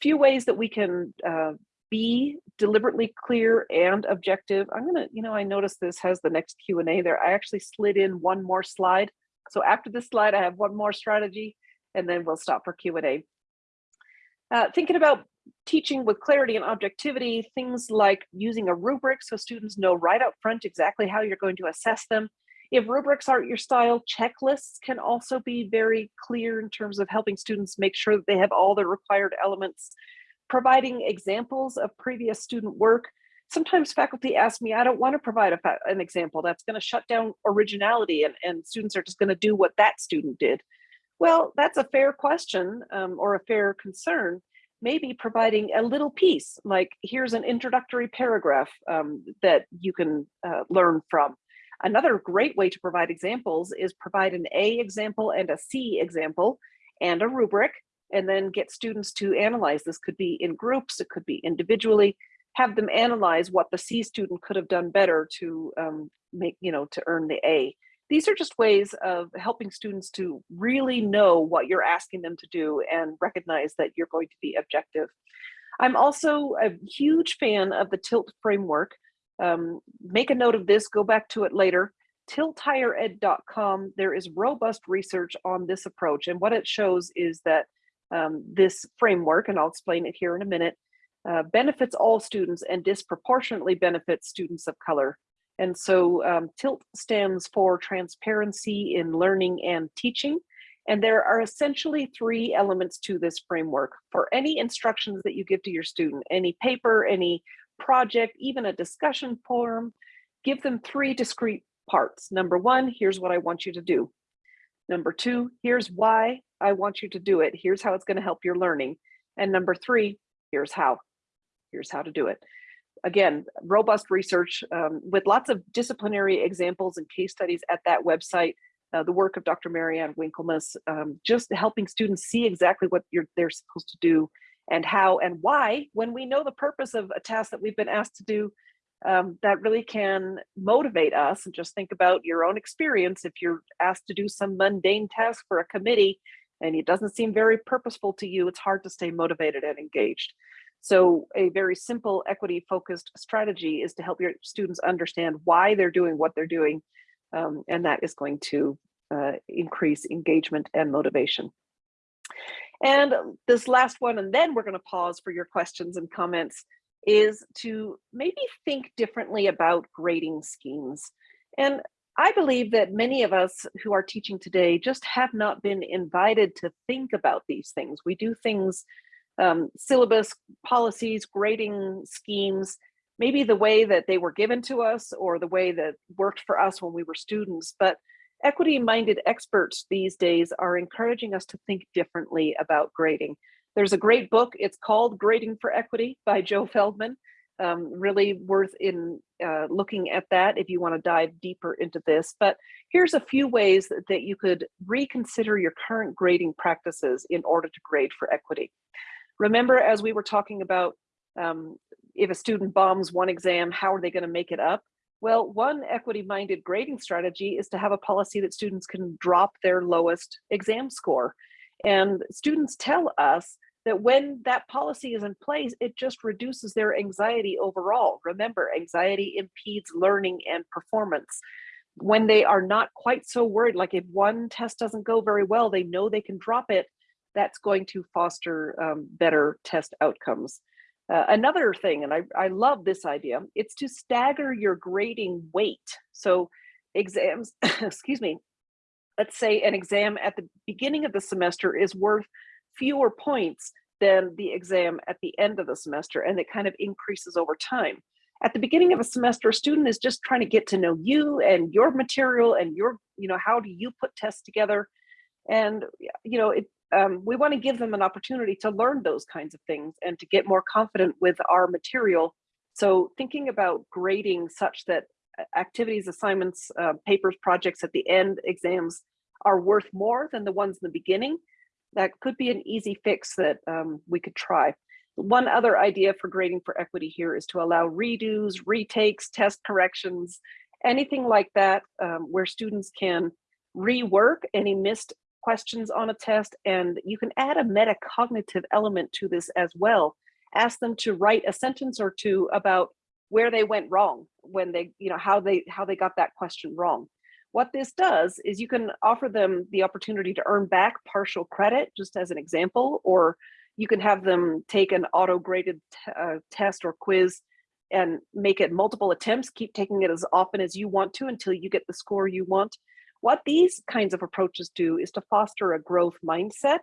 Few ways that we can uh, be deliberately clear and objective. I'm gonna, you know, I noticed this has the next Q and A there. I actually slid in one more slide. So after this slide, I have one more strategy and then we'll stop for Q and A. Uh, thinking about teaching with clarity and objectivity, things like using a rubric so students know right up front exactly how you're going to assess them. If rubrics aren't your style, checklists can also be very clear in terms of helping students make sure that they have all the required elements. Providing examples of previous student work. Sometimes faculty ask me, I don't want to provide an example that's going to shut down originality and, and students are just going to do what that student did. Well, that's a fair question um, or a fair concern maybe providing a little piece, like here's an introductory paragraph um, that you can uh, learn from. Another great way to provide examples is provide an A example and a C example and a rubric, and then get students to analyze. This could be in groups, it could be individually, have them analyze what the C student could have done better to um, make, you know, to earn the A. These are just ways of helping students to really know what you're asking them to do and recognize that you're going to be objective. I'm also a huge fan of the TILT framework. Um, make a note of this, go back to it later. tilthighered.com, there is robust research on this approach. And what it shows is that um, this framework, and I'll explain it here in a minute, uh, benefits all students and disproportionately benefits students of color. And so um, TILT stands for Transparency in Learning and Teaching. And there are essentially three elements to this framework. For any instructions that you give to your student, any paper, any project, even a discussion forum, give them three discrete parts. Number one, here's what I want you to do. Number two, here's why I want you to do it. Here's how it's going to help your learning. And number three, here's how. Here's how to do it again, robust research um, with lots of disciplinary examples and case studies at that website. Uh, the work of Dr. Mary-Ann Winkelmes, um, just helping students see exactly what they're supposed to do and how and why, when we know the purpose of a task that we've been asked to do, um, that really can motivate us. And just think about your own experience. If you're asked to do some mundane task for a committee and it doesn't seem very purposeful to you, it's hard to stay motivated and engaged. So a very simple equity focused strategy is to help your students understand why they're doing what they're doing. Um, and that is going to uh, increase engagement and motivation. And this last one, and then we're going to pause for your questions and comments, is to maybe think differently about grading schemes. And I believe that many of us who are teaching today just have not been invited to think about these things. We do things um, syllabus policies, grading schemes, maybe the way that they were given to us or the way that worked for us when we were students. But equity minded experts these days are encouraging us to think differently about grading. There's a great book, it's called Grading for Equity by Joe Feldman. Um, really worth in uh, looking at that if you want to dive deeper into this. But here's a few ways that, that you could reconsider your current grading practices in order to grade for equity. Remember, as we were talking about, um, if a student bombs one exam, how are they going to make it up? Well, one equity-minded grading strategy is to have a policy that students can drop their lowest exam score. And students tell us that when that policy is in place, it just reduces their anxiety overall. Remember, anxiety impedes learning and performance. When they are not quite so worried, like if one test doesn't go very well, they know they can drop it, that's going to foster um, better test outcomes. Uh, another thing, and I, I love this idea, it's to stagger your grading weight. So exams, excuse me, let's say an exam at the beginning of the semester is worth fewer points than the exam at the end of the semester, and it kind of increases over time. At the beginning of a semester, a student is just trying to get to know you and your material and your, you know, how do you put tests together? And, you know, it, um, we want to give them an opportunity to learn those kinds of things and to get more confident with our material. So thinking about grading such that activities, assignments, uh, papers, projects at the end, exams are worth more than the ones in the beginning, that could be an easy fix that um, we could try. One other idea for grading for equity here is to allow redos, retakes, test corrections, anything like that, um, where students can rework any missed questions on a test, and you can add a metacognitive element to this as well. ask them to write a sentence or two about where they went wrong when they, you know, how they how they got that question wrong. What this does is you can offer them the opportunity to earn back partial credit, just as an example, or you can have them take an auto-graded uh, test or quiz and make it multiple attempts, keep taking it as often as you want to until you get the score you want. What these kinds of approaches do is to foster a growth mindset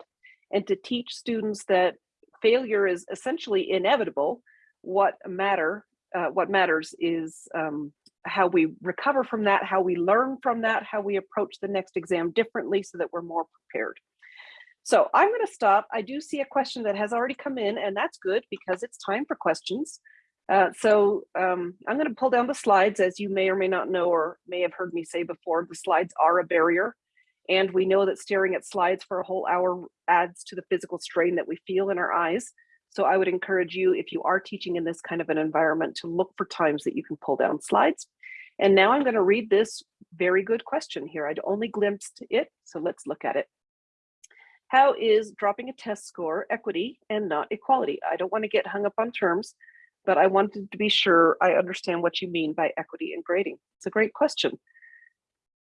and to teach students that failure is essentially inevitable. What matter, uh, what matters is um, how we recover from that, how we learn from that, how we approach the next exam differently so that we're more prepared. So I'm going to stop. I do see a question that has already come in, and that's good because it's time for questions. Uh, so um, I'm going to pull down the slides, as you may or may not know, or may have heard me say before, the slides are a barrier. And we know that staring at slides for a whole hour adds to the physical strain that we feel in our eyes. So I would encourage you, if you are teaching in this kind of an environment, to look for times that you can pull down slides. And now I'm going to read this very good question here. I'd only glimpsed it, so let's look at it. How is dropping a test score equity and not equality? I don't want to get hung up on terms, but I wanted to be sure I understand what you mean by equity and grading. It's a great question.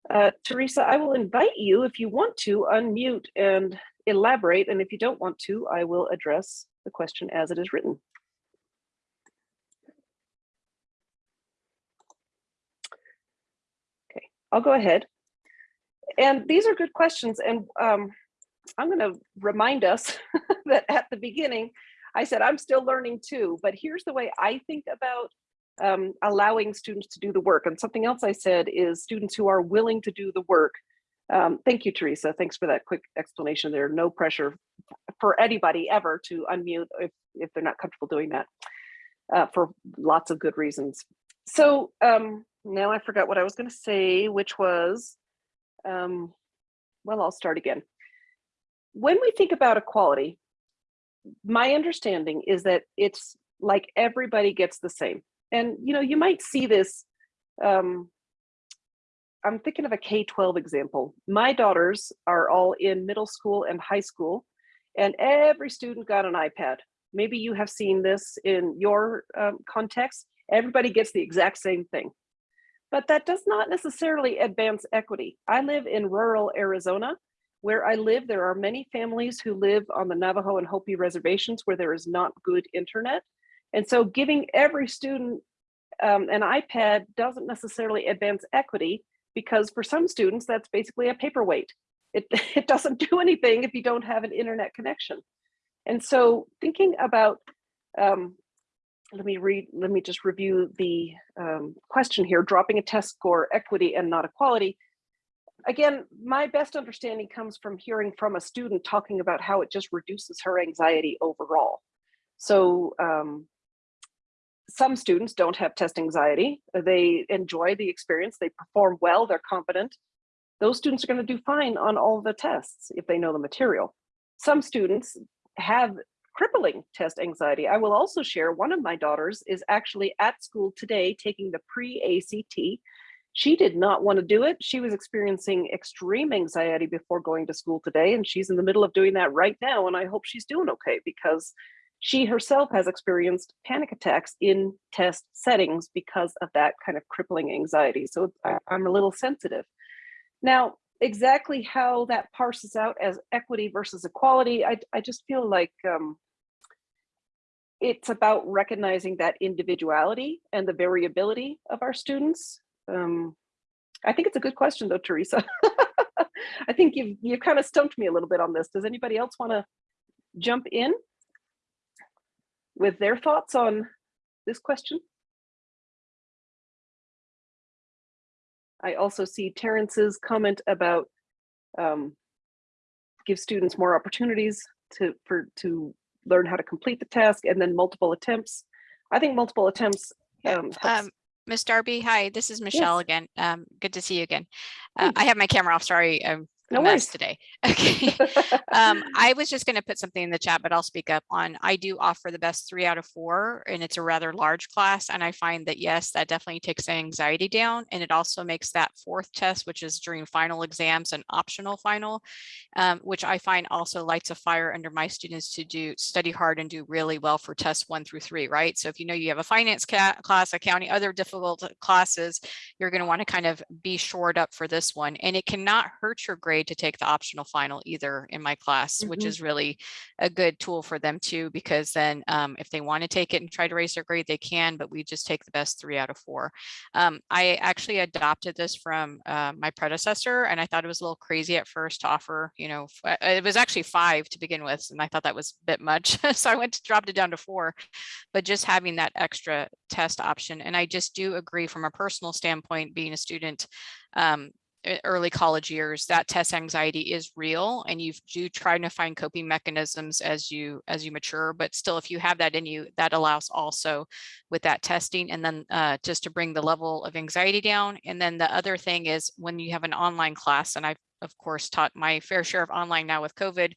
Uh, Teresa, I will invite you if you want to unmute and elaborate, and if you don't want to, I will address the question as it is written. Okay, I'll go ahead. And these are good questions, and um, I'm going to remind us that at the beginning, I said I'm still learning too, but here's the way I think about um, allowing students to do the work. And something else I said is students who are willing to do the work. Um, thank you, Teresa. Thanks for that quick explanation there. No pressure for anybody ever to unmute if, if they're not comfortable doing that uh, for lots of good reasons. So um, now I forgot what I was going to say, which was, um, well, I'll start again. When we think about equality, my understanding is that it's like everybody gets the same. And you know, you might see this. Um, I'm thinking of a K-12 example. My daughters are all in middle school and high school, and every student got an iPad. Maybe you have seen this in your um, context. Everybody gets the exact same thing. But that does not necessarily advance equity. I live in rural Arizona, where I live, there are many families who live on the Navajo and Hopi reservations where there is not good internet. And so giving every student um, an iPad doesn't necessarily advance equity because for some students, that's basically a paperweight. It, it doesn't do anything if you don't have an internet connection. And so thinking about, um, let me read, let me just review the um, question here, dropping a test score, equity and not equality again, my best understanding comes from hearing from a student talking about how it just reduces her anxiety overall. So um, some students don't have test anxiety. They enjoy the experience. They perform well. They're competent. Those students are going to do fine on all the tests if they know the material. Some students have crippling test anxiety. I will also share one of my daughters is actually at school today taking the pre-ACT she did not want to do it. She was experiencing extreme anxiety before going to school today, and she's in the middle of doing that right now. And I hope she's doing okay because she herself has experienced panic attacks in test settings because of that kind of crippling anxiety. So I, am a little sensitive. Now, exactly how that parses out as equity versus equality, I, I just feel like um, it's about recognizing that individuality and the variability of our students um, I think it's a good question though, Teresa. I think you've, you've kind of stumped me a little bit on this. Does anybody else want to jump in with their thoughts on this question? I also see Terrence's comment about um, give students more opportunities to for to learn how to complete the task and then multiple attempts. I think multiple attempts um, helps Um, Miss Darby, hi, this is Michelle Yes. again. Um, good to see you again. Uh, I have my camera off. Sorry, I'm No mess today. Okay. Um, I was just going to put something in the chat, but I'll speak up on, I do offer the best three out of four and it's a rather large class. And I find that, yes, that definitely takes anxiety down. And it also makes that fourth test, which is during final exams, an optional final, um, which I find also lights a fire under my students to do study hard and do really well for tests one through three, right? So if you know you have a finance class, accounting, other difficult classes, you're going to want to kind of be shored up for this one. And it cannot hurt your grade to take the optional final either in my class, which Mhm. is really a good tool for them too, because then um, if they want to take it and try to raise their grade, they can, but we just take the best three out of four. Um, I actually adopted this from uh, my predecessor and I thought it was a little crazy at first to offer, you know, uh, it was actually five to begin with. And I thought that was a bit much. so I went to dropped it down to four, but just having that extra test option. And I just do agree from a personal standpoint, being a student, um, early college years, that test anxiety is real and you do try to find coping mechanisms as you as you mature. But still, if you have that in you, that allows also with that testing and then uh, just to bring the level of anxiety down. And then the other thing is when you have an online class, and I've of course taught my fair share of online now with COVID,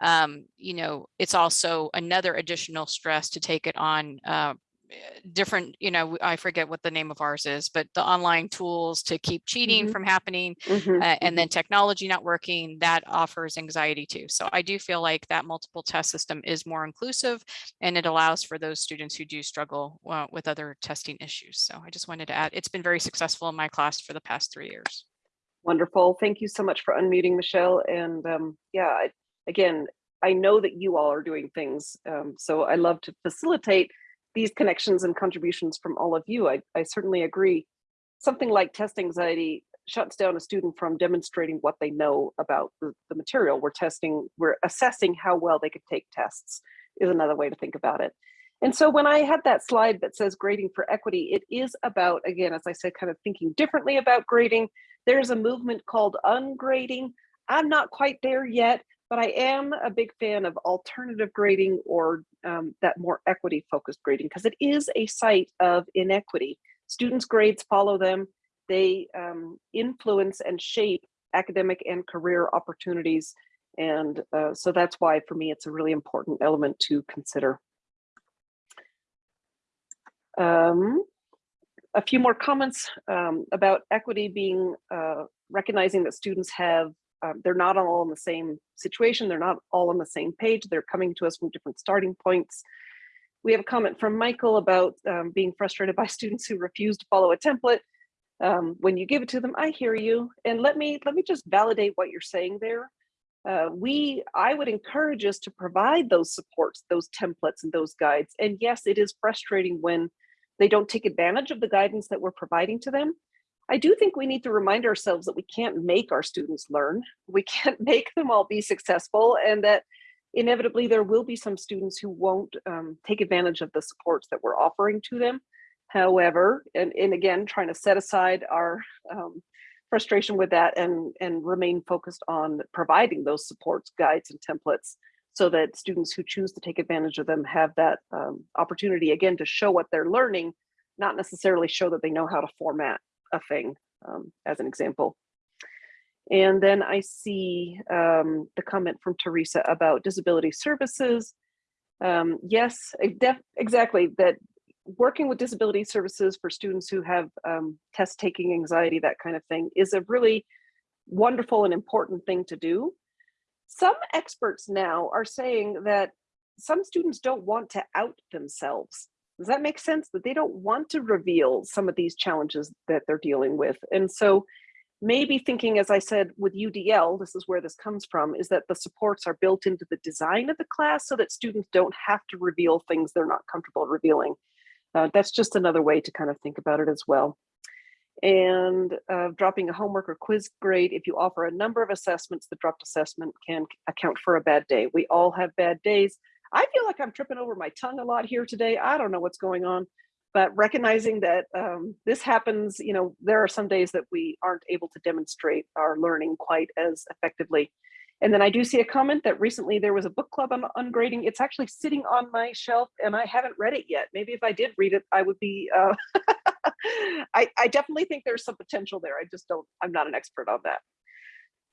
um, you know, it's also another additional stress to take it on uh, eh, different, you know, I forget what the name of ours is, but the online tools to keep cheating Mhm. from happening Mhm, uh, and then technology not working, that offers anxiety too. So I do feel like that multiple test system is more inclusive and it allows for those students who do struggle uh, with other testing issues. So I just wanted to add, it's been very successful in my class for the past three years. Wonderful. Thank you so much for unmuting, Michelle. And um, yeah, again, I know that you all are doing things. Um, so I love to facilitate these connections and contributions from all of you. I, I certainly agree. Something like test anxiety shuts down a student from demonstrating what they know about the, the material we're testing. We're assessing how well they could take tests is another way to think about it. And so when I had that slide that says grading for equity, it is about, again, as I said, kind of thinking differently about grading. There's a movement called ungrading. I'm not quite there yet, but I am a big fan of alternative grading or um, that more equity focused grading because it is a site of inequity. Students' grades follow them. They um, influence and shape academic and career opportunities. And uh, so that's why for me, it's a really important element to consider. Um, a few more comments um, about equity being uh, recognizing that students have um, they're not all in the same situation they're not all on the same page they're coming to us from different starting points we have a comment from michael about um, being frustrated by students who refuse to follow a template um, when you give it to them i hear you and let me let me just validate what you're saying there uh, we i would encourage us to provide those supports those templates and those guides and yes it is frustrating when they don't take advantage of the guidance that we're providing to them. I do think we need to remind ourselves that we can't make our students learn. We can't make them all be successful and that inevitably there will be some students who won't um, take advantage of the supports that we're offering to them. However, and, and again, trying to set aside our um, frustration with that and, and remain focused on providing those supports, guides, and templates so that students who choose to take advantage of them have that um, opportunity again to show what they're learning, not necessarily show that they know how to format a thing, um, as an example. And then I see um, the comment from Teresa about disability services. Um, yes, exactly, that working with disability services for students who have um, test taking anxiety, that kind of thing, is a really wonderful and important thing to do some experts now are saying that some students don't want to out themselves. Does that make sense? That they don't want to reveal some of these challenges that they're dealing with. And so maybe thinking, as I said, with UDL, this is where this comes from, is that the supports are built into the design of the class so that students don't have to reveal things they're not comfortable revealing. Uh, that's just another way to kind of think about it as well and uh, dropping a homework or quiz grade. If you offer a number of assessments, the dropped assessment can account for a bad day. We all have bad days. I feel like I'm tripping over my tongue a lot here today. I don't know what's going on, but recognizing that um, this happens, you know, there are some days that we aren't able to demonstrate our learning quite as effectively. And then I do see a comment that recently there was a book club on ungrading. It's actually sitting on my shelf and I haven't read it yet. Maybe if I did read it, I would be, uh, I, I definitely think there's some potential there. I just don't, I'm not an expert on that.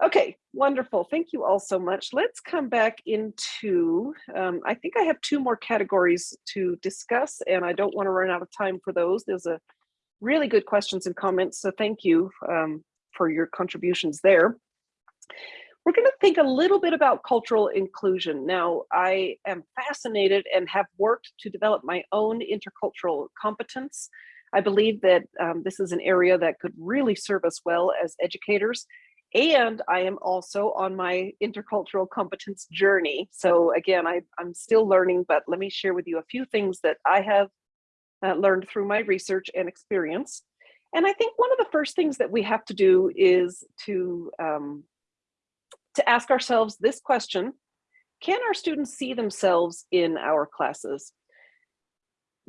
Okay, wonderful. Thank you all so much. Let's come back into, um, I think I have two more categories to discuss and I don't want to run out of time for those. There's a really good questions and comments, so thank you um, for your contributions there. We're going to think a little bit about cultural inclusion. Now, I am fascinated and have worked to develop my own intercultural competence. I believe that um, this is an area that could really serve us well as educators. And I am also on my intercultural competence journey. So again, I, I'm still learning, but let me share with you a few things that I have uh, learned through my research and experience. And I think one of the first things that we have to do is to, um, to ask ourselves this question, can our students see themselves in our classes?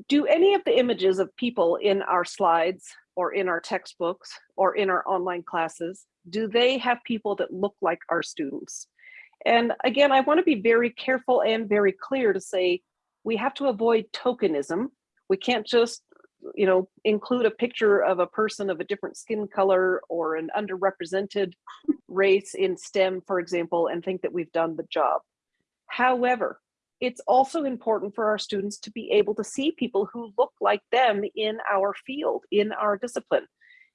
Do any of the images of people in our slides or in our textbooks or in our online classes, do they have people that look like our students? And again, I wanna be very careful and very clear to say, we have to avoid tokenism. We can't just you know, include a picture of a person of a different skin color or an underrepresented race in STEM, for example, and think that we've done the job. However, it's also important for our students to be able to see people who look like them in our field, in our discipline.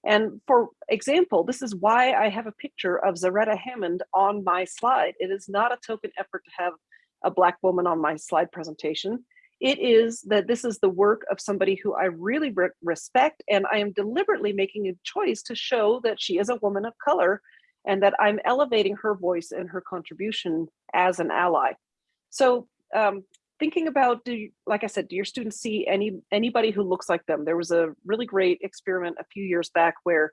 And for example, this is why I have a picture of Zaretta Hammond on my slide. It is not a token effort to have a Black woman on my slide presentation. It is that this is the work of somebody who I really re respect, and I am deliberately making a choice to show that she is a woman of color and that I'm elevating her voice and her contribution as an ally. So um, thinking about, do you, like I said, do your students see any anybody who looks like them? There was a really great experiment a few years back where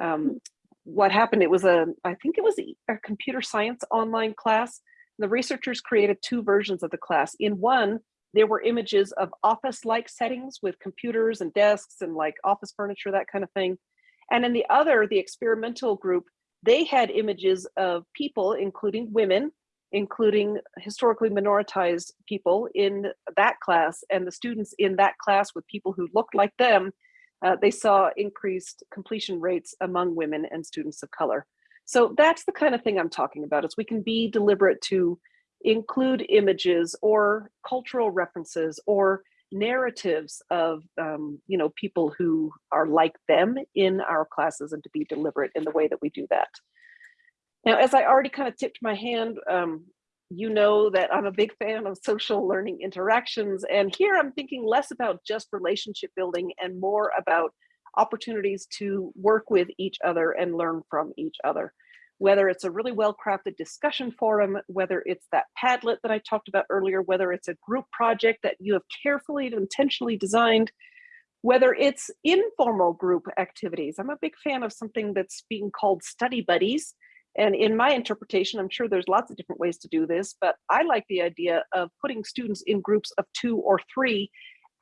um, what happened, it was a, I think it was a computer science online class. The researchers created two versions of the class. In one, there were images of office-like settings with computers and desks and like office furniture, that kind of thing. And in the other, the experimental group, they had images of people, including women, including historically minoritized people in that class and the students in that class with people who looked like them, uh, they saw increased completion rates among women and students of color. So that's the kind of thing I'm talking about is we can be deliberate to include images or cultural references or narratives of um, you know people who are like them in our classes and to be deliberate in the way that we do that. Now, as I already kind of tipped my hand, um, you know that I'm a big fan of social learning interactions. And here I'm thinking less about just relationship building and more about opportunities to work with each other and learn from each other whether it's a really well-crafted discussion forum, whether it's that Padlet that I talked about earlier, whether it's a group project that you have carefully and intentionally designed, whether it's informal group activities. I'm a big fan of something that's being called study buddies. And in my interpretation, I'm sure there's lots of different ways to do this, but I like the idea of putting students in groups of two or three,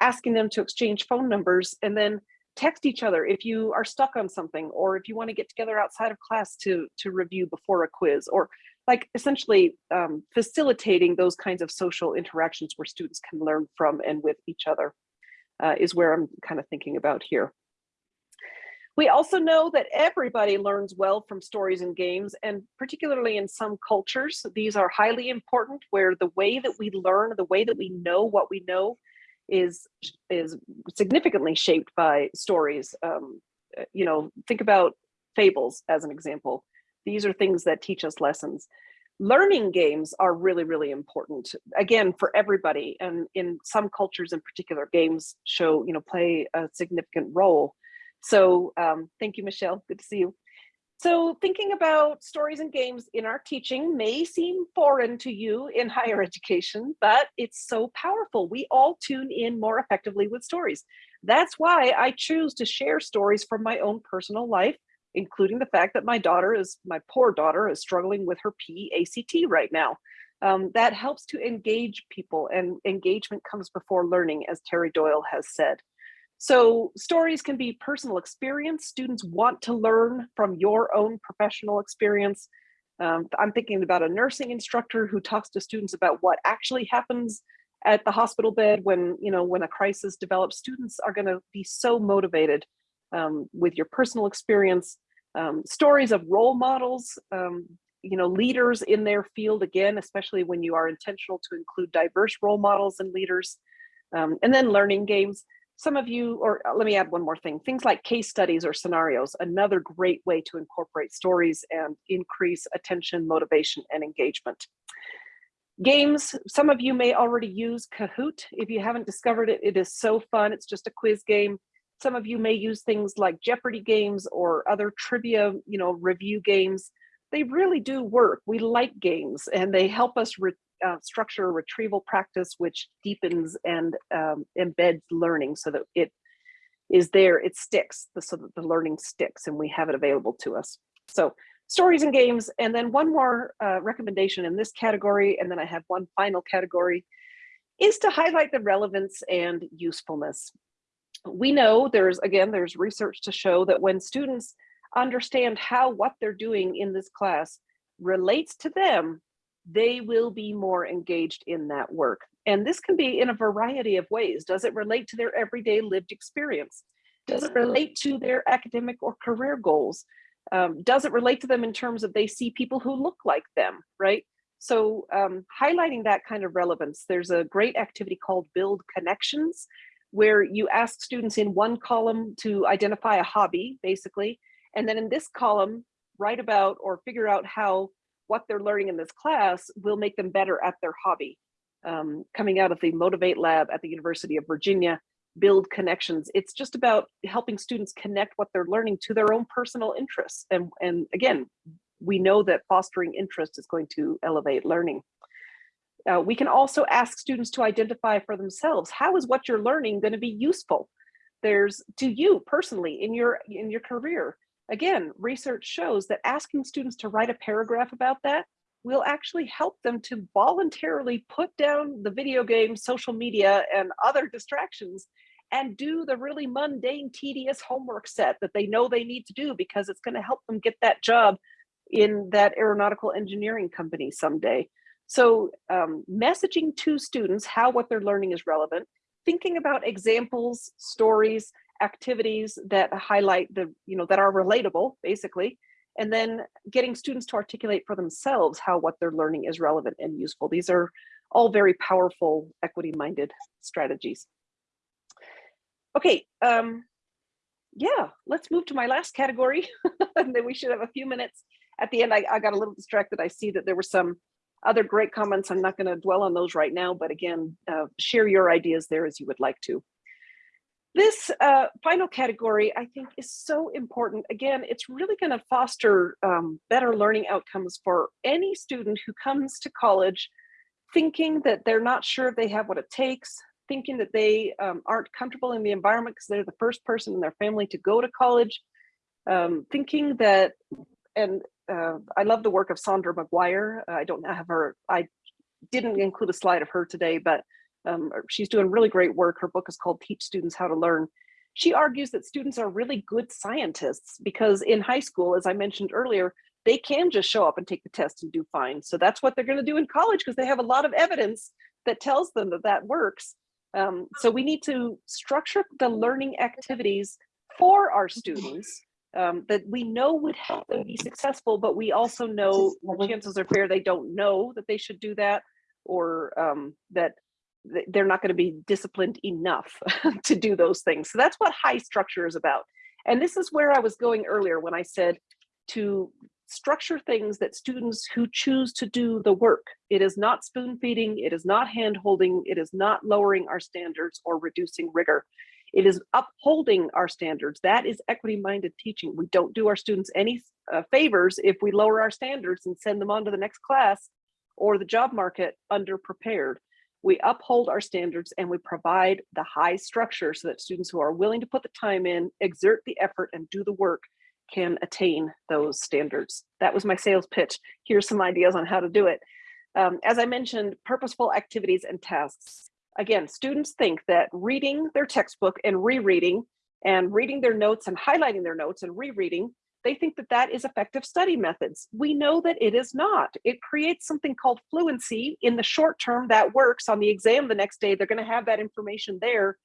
asking them to exchange phone numbers, and then text each other if you are stuck on something or if you want to get together outside of class to to review before a quiz or like essentially um, facilitating those kinds of social interactions where students can learn from and with each other uh, is where I'm kind of thinking about here. We also know that everybody learns well from stories and games, and particularly in some cultures, these are highly important where the way that we learn, the way that we know what we know is is significantly shaped by stories. Um, you know, think about fables as an example. These are things that teach us lessons. Learning games are really, really important, again, for everybody. And in some cultures in particular, games show, you know, play a significant role. So um, thank you, Michelle. Good to see you. So thinking about stories and games in our teaching may seem foreign to you in higher education, but it's so powerful. We all tune in more effectively with stories. That's why I choose to share stories from my own personal life, including the fact that my daughter is, my poor daughter is struggling with her PACT right now. Um, that helps to engage people and engagement comes before learning, as Terry Doyle has said. So stories can be personal experience. Students want to learn from your own professional experience. Um, I'm thinking about a nursing instructor who talks to students about what actually happens at the hospital bed when, you know, when a crisis develops. Students are gonna be so motivated um, with your personal experience. Um, stories of role models, um, you know, leaders in their field again, especially when you are intentional to include diverse role models and leaders. Um, and then learning games. Some of you, or uh, let me add one more thing, things like case studies or scenarios, another great way to incorporate stories and increase attention, motivation, and engagement. Games, some of you may already use Kahoot. If you haven't discovered it, it is so fun. It's just a quiz game. Some of you may use things like Jeopardy games or other trivia, you know, review games. They really do work. We like games and they help us re uh, structure retrieval practice, which deepens and um, embeds learning so that it is there, it sticks, so that the learning sticks and we have it available to us. So stories and games, and then one more uh, recommendation in this category, and then I have one final category, is to highlight the relevance and usefulness. We know there's, again, there's research to show that when students understand how what they're doing in this class relates to them, they will be more engaged in that work. And this can be in a variety of ways. Does it relate to their everyday lived experience? Does it relate to their academic or career goals? Um, does it relate to them in terms of they see people who look like them, right? So um, highlighting that kind of relevance, there's a great activity called Build Connections, where you ask students in one column to identify a hobby, basically, and then in this column, write about or figure out how what they're learning in this class will make them better at their hobby. Um, coming out of the Motivate Lab at the University of Virginia, build connections. It's just about helping students connect what they're learning to their own personal interests. And, and again, we know that fostering interest is going to elevate learning. Uh, we can also ask students to identify for themselves, how is what you're learning going to be useful? There's to you personally in your in your career. Again, research shows that asking students to write a paragraph about that will actually help them to voluntarily put down the video games, social media, and other distractions and do the really mundane, tedious homework set that they know they need to do because it's going to help them get that job in that aeronautical engineering company someday. So um, messaging to students how what they're learning is relevant, thinking about examples, stories, activities that highlight the, you know, that are relatable, basically, and then getting students to articulate for themselves how what they're learning is relevant and useful. These are all very powerful equity-minded strategies. Okay, um, yeah, let's move to my last category, and then we should have a few minutes. At the end, I, I got a little distracted. I see that there were some other great comments. I'm not going to dwell on those right now, but again, uh, share your ideas there as you would like to. This uh, final category, I think, is so important. Again, it's really going to foster um, better learning outcomes for any student who comes to college thinking that they're not sure if they have what it takes, thinking that they um, aren't comfortable in the environment because they're the first person in their family to go to college, um, thinking that, and uh, I love the work of Saundra McGuire. I don't have her, I didn't include a slide of her today, but um, she's doing really great work. Her book is called Teach Students How to Learn. She argues that students are really good scientists because in high school, as I mentioned earlier, they can just show up and take the test and do fine. So that's what they're going to do in college because they have a lot of evidence that tells them that that works. Um, so we need to structure the learning activities for our students um, that we know would help them be successful, but we also know chances are fair they don't know that they should do that or um, that they're not going to be disciplined enough to do those things. So that's what high structure is about. And this is where I was going earlier when I said to structure things that students who choose to do the work. It is not spoon feeding, it is not hand holding, it is not lowering our standards or reducing rigor. It is upholding our standards. That is equity minded teaching. We don't do our students any uh, favors if we lower our standards and send them on to the next class or the job market underprepared we uphold our standards and we provide the high structure so that students who are willing to put the time in, exert the effort and do the work can attain those standards. That was my sales pitch. Here's some ideas on how to do it. Um, as I mentioned, purposeful activities and tasks. Again, students think that reading their textbook and rereading and reading their notes and highlighting their notes and rereading they think that that is effective study methods. We know that it is not. It creates something called fluency. In the short term, that works. On the exam the next day, they're going to have that information there.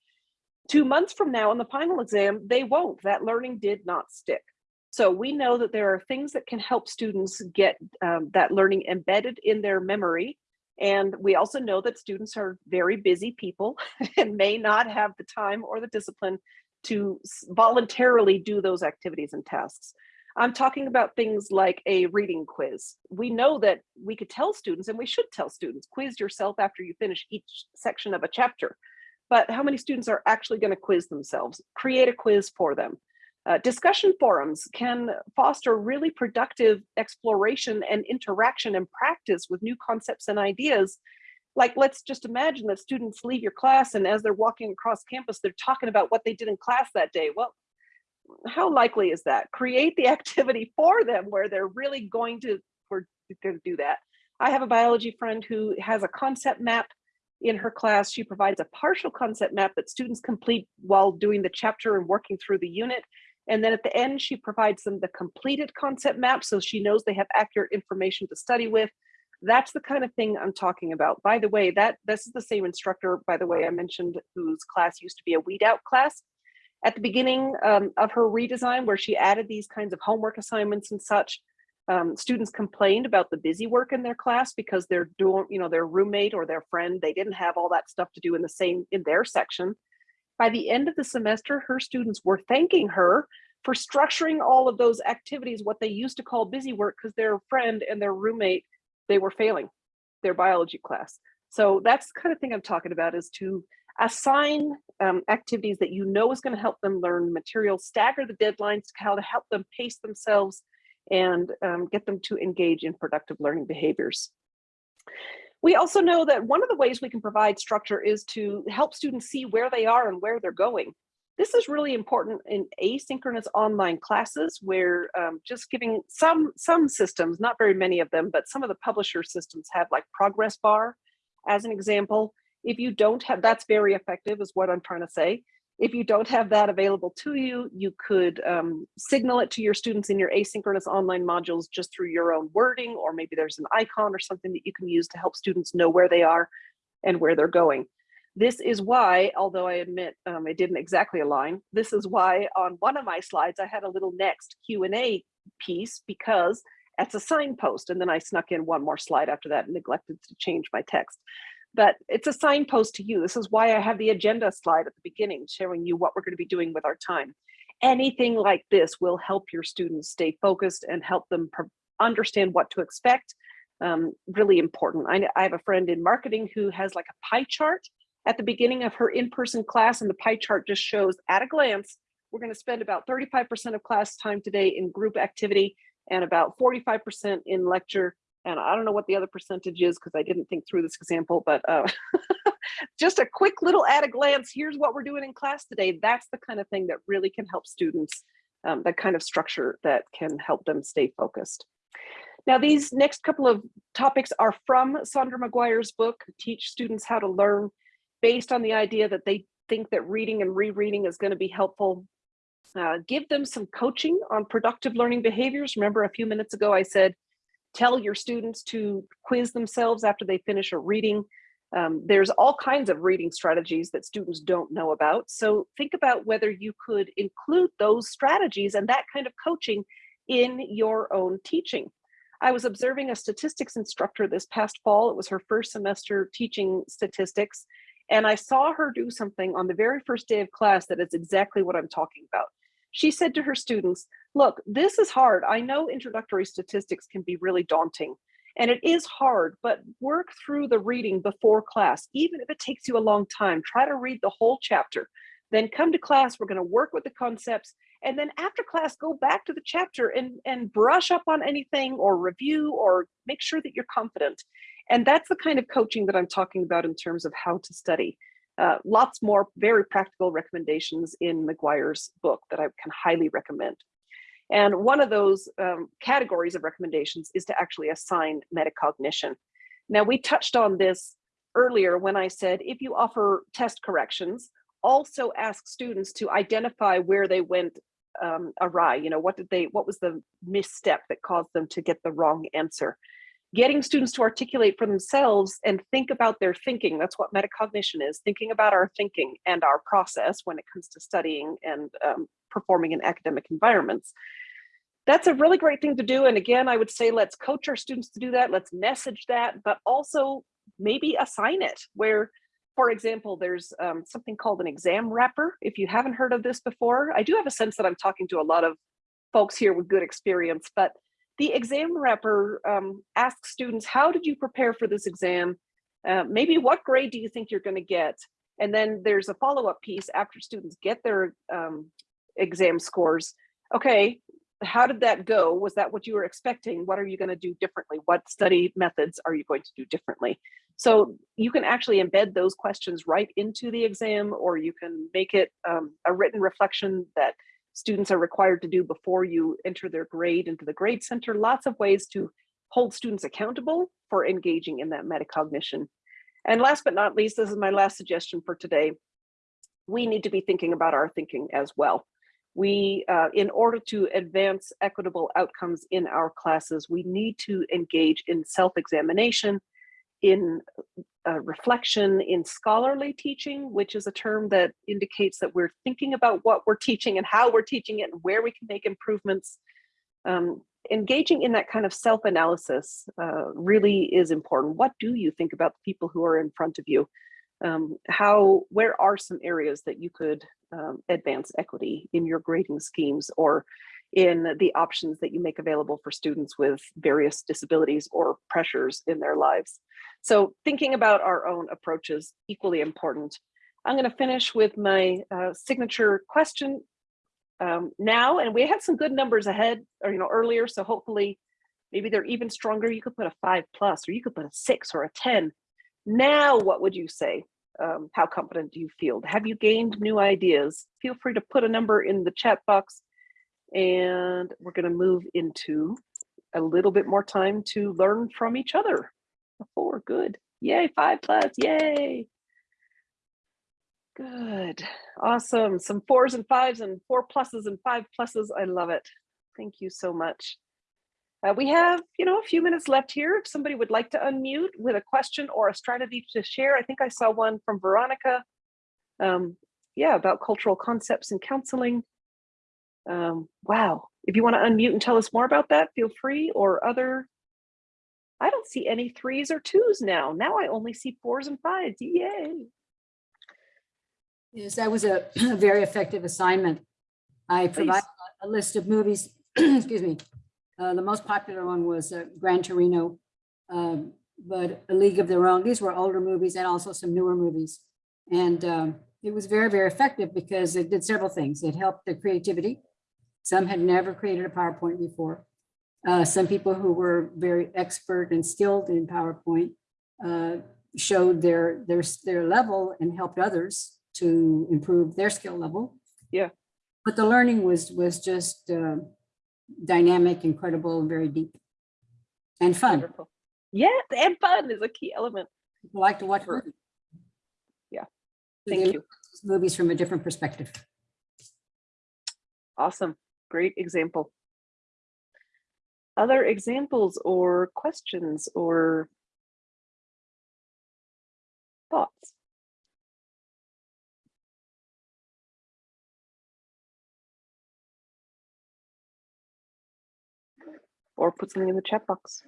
Two months from now, on the final exam, they won't. That learning did not stick. So we know that there are things that can help students get um, that learning embedded in their memory. And we also know that students are very busy people and may not have the time or the discipline to voluntarily do those activities and tasks. I'm talking about things like a reading quiz. We know that we could tell students, and we should tell students, quiz yourself after you finish each section of a chapter. But how many students are actually going to quiz themselves? Create a quiz for them. Uh, discussion forums can foster really productive exploration and interaction and practice with new concepts and ideas. Like, let's just imagine that students leave your class and as they're walking across campus, they're talking about what they did in class that day. Well, how likely is that? Create the activity for them where they're really going to, we're going to do that. I have a biology friend who has a concept map in her class. She provides a partial concept map that students complete while doing the chapter and working through the unit. And then at the end, she provides them the completed concept map so she knows they have accurate information to study with. That's the kind of thing I'm talking about. By the way, that this is the same instructor, by the way, I mentioned whose class used to be a weed out class. At the beginning um, of her redesign, where she added these kinds of homework assignments and such, um, students complained about the busy work in their class because their dorm, you know, their roommate or their friend, they didn't have all that stuff to do in the same in their section. By the end of the semester, her students were thanking her for structuring all of those activities, what they used to call busy work, because their friend and their roommate, they were failing their biology class. So that's the kind of thing I'm talking about is to assign um, activities that you know is going to help them learn material, stagger the deadlines, how to help them pace themselves and um, get them to engage in productive learning behaviors. We also know that one of the ways we can provide structure is to help students see where they are and where they're going. This is really important in asynchronous online classes where um, just giving some, some systems, not very many of them, but some of the publisher systems have like progress bar as an example. If you don't have, that's very effective is what I'm trying to say. If you don't have that available to you, you could um, signal it to your students in your asynchronous online modules just through your own wording, or maybe there's an icon or something that you can use to help students know where they are and where they're going. This is why, although I admit um, it didn't exactly align, this is why on one of my slides, I had a little next Q&A piece because that's a signpost. And then I snuck in one more slide after that and neglected to change my text but it's a signpost to you. This is why I have the agenda slide at the beginning showing you what we're going to be doing with our time. Anything like this will help your students stay focused and help them understand what to expect. Um, really important. I, I have a friend in marketing who has like a pie chart at the beginning of her in-person class and the pie chart just shows at a glance, we're going to spend about 35% of class time today in group activity and about 45% in lecture and I don't know what the other percentage is because I didn't think through this example, but uh, just a quick little at a glance, here's what we're doing in class today. That's the kind of thing that really can help students, um, that kind of structure that can help them stay focused. Now, these next couple of topics are from Saundra McGuire's book, Teach Students How to Learn, based on the idea that they think that reading and rereading is going to be helpful. Uh, give them some coaching on productive learning behaviors. Remember a few minutes ago, I said, tell your students to quiz themselves after they finish a reading. Um, there's all kinds of reading strategies that students don't know about. So think about whether you could include those strategies and that kind of coaching in your own teaching. I was observing a statistics instructor this past fall. It was her first semester teaching statistics. And I saw her do something on the very first day of class that is exactly what I'm talking about. She said to her students, look, this is hard. I know introductory statistics can be really daunting and it is hard, but work through the reading before class. Even if it takes you a long time, try to read the whole chapter. Then come to class, we're gonna work with the concepts. And then after class, go back to the chapter and, and brush up on anything or review or make sure that you're confident. And that's the kind of coaching that I'm talking about in terms of how to study. Uh, lots more very practical recommendations in McGuire's book that I can highly recommend. And one of those um, categories of recommendations is to actually assign metacognition. Now we touched on this earlier when I said, if you offer test corrections, also ask students to identify where they went um, awry. You know, what did they, what was the misstep that caused them to get the wrong answer? Getting students to articulate for themselves and think about their thinking. That's what metacognition is, thinking about our thinking and our process when it comes to studying and um, performing in academic environments. That's a really great thing to do. And again, I would say let's coach our students to do that. Let's message that, but also maybe assign it where, for example, there's um, something called an exam wrapper. If you haven't heard of this before, I do have a sense that I'm talking to a lot of folks here with good experience, but the exam wrapper um, asks students, how did you prepare for this exam? Uh, maybe what grade do you think you're going to get? And then there's a follow-up piece after students get their um, exam scores. Okay, how did that go? Was that what you were expecting? What are you going to do differently? What study methods are you going to do differently? So you can actually embed those questions right into the exam, or you can make it um, a written reflection that students are required to do before you enter their grade into the grade center. Lots of ways to hold students accountable for engaging in that metacognition. And last but not least, this is my last suggestion for today. We need to be thinking about our thinking as well. We, uh, in order to advance equitable outcomes in our classes, we need to engage in self-examination, in uh, reflection, in scholarly teaching, which is a term that indicates that we're thinking about what we're teaching and how we're teaching it and where we can make improvements. Um, engaging in that kind of self-analysis uh, really is important. What do you think about the people who are in front of you? Um, how, where are some areas that you could um, advance equity in your grading schemes or in the options that you make available for students with various disabilities or pressures in their lives. So thinking about our own approaches equally important. I'm going to finish with my uh, signature question um, now, and we had some good numbers ahead or you know earlier, so hopefully maybe they're even stronger. You could put a five plus, or you could put a six or a ten. Now, what would you say? Um, how confident do you feel? Have you gained new ideas? Feel free to put a number in the chat box and we're going to move into a little bit more time to learn from each other. Four, good. Yay, five plus, yay. Good, awesome. Some fours and fives and four pluses and five pluses. I love it. Thank you so much. Uh, we have, you know, a few minutes left here. If somebody would like to unmute with a question or a strategy to share, I think I saw one from Veronica. Um, yeah, about cultural concepts and counseling. Um, wow, if you want to unmute and tell us more about that, feel free or other. I don't see any threes or twos now. Now I only see fours and fives. Yay. Yes, that was a a very effective assignment. I provided a list of movies, excuse me. Uh, the most popular one was uh, Gran Torino, um, but A League of Their Own. These were older movies and also some newer movies. And um, it was very, very effective because it did several things. It helped their creativity. Some had never created a PowerPoint before. Uh, some people who were very expert and skilled in PowerPoint uh, showed their, their, their level and helped others to improve their skill level. Yeah. But the learning was, was just uh, dynamic, incredible, very deep and fun. Wonderful. Yeah, and fun is a key element. People like to watch movies. Yeah, Thank you. Movies from a different perspective. Awesome. Great example. Other examples or questions or thoughts? Or put something in the chat box.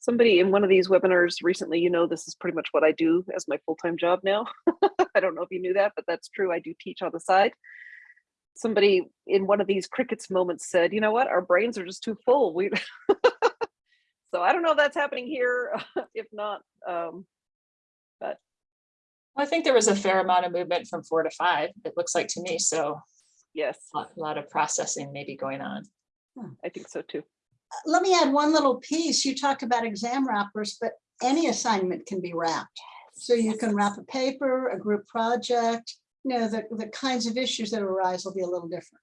somebody in one of these webinars recently, you know, this is pretty much what I do as my full-time job now. I don't know if you knew that, but that's true. I do teach on the side. Somebody in one of these crickets moments said, you know what, our brains are just too full. We so I don't know if that's happening here. if not, um, I think there was a fair amount of movement from four to five, it looks like to me, so yes, a lot- lot of processing maybe going on. Hmm. I think so too. Uh, let me add one little piece. You talked about exam wrappers, but any assignment can be wrapped. So you can wrap a paper, a group project, you know, the, the kinds of issues that arise will be a little different.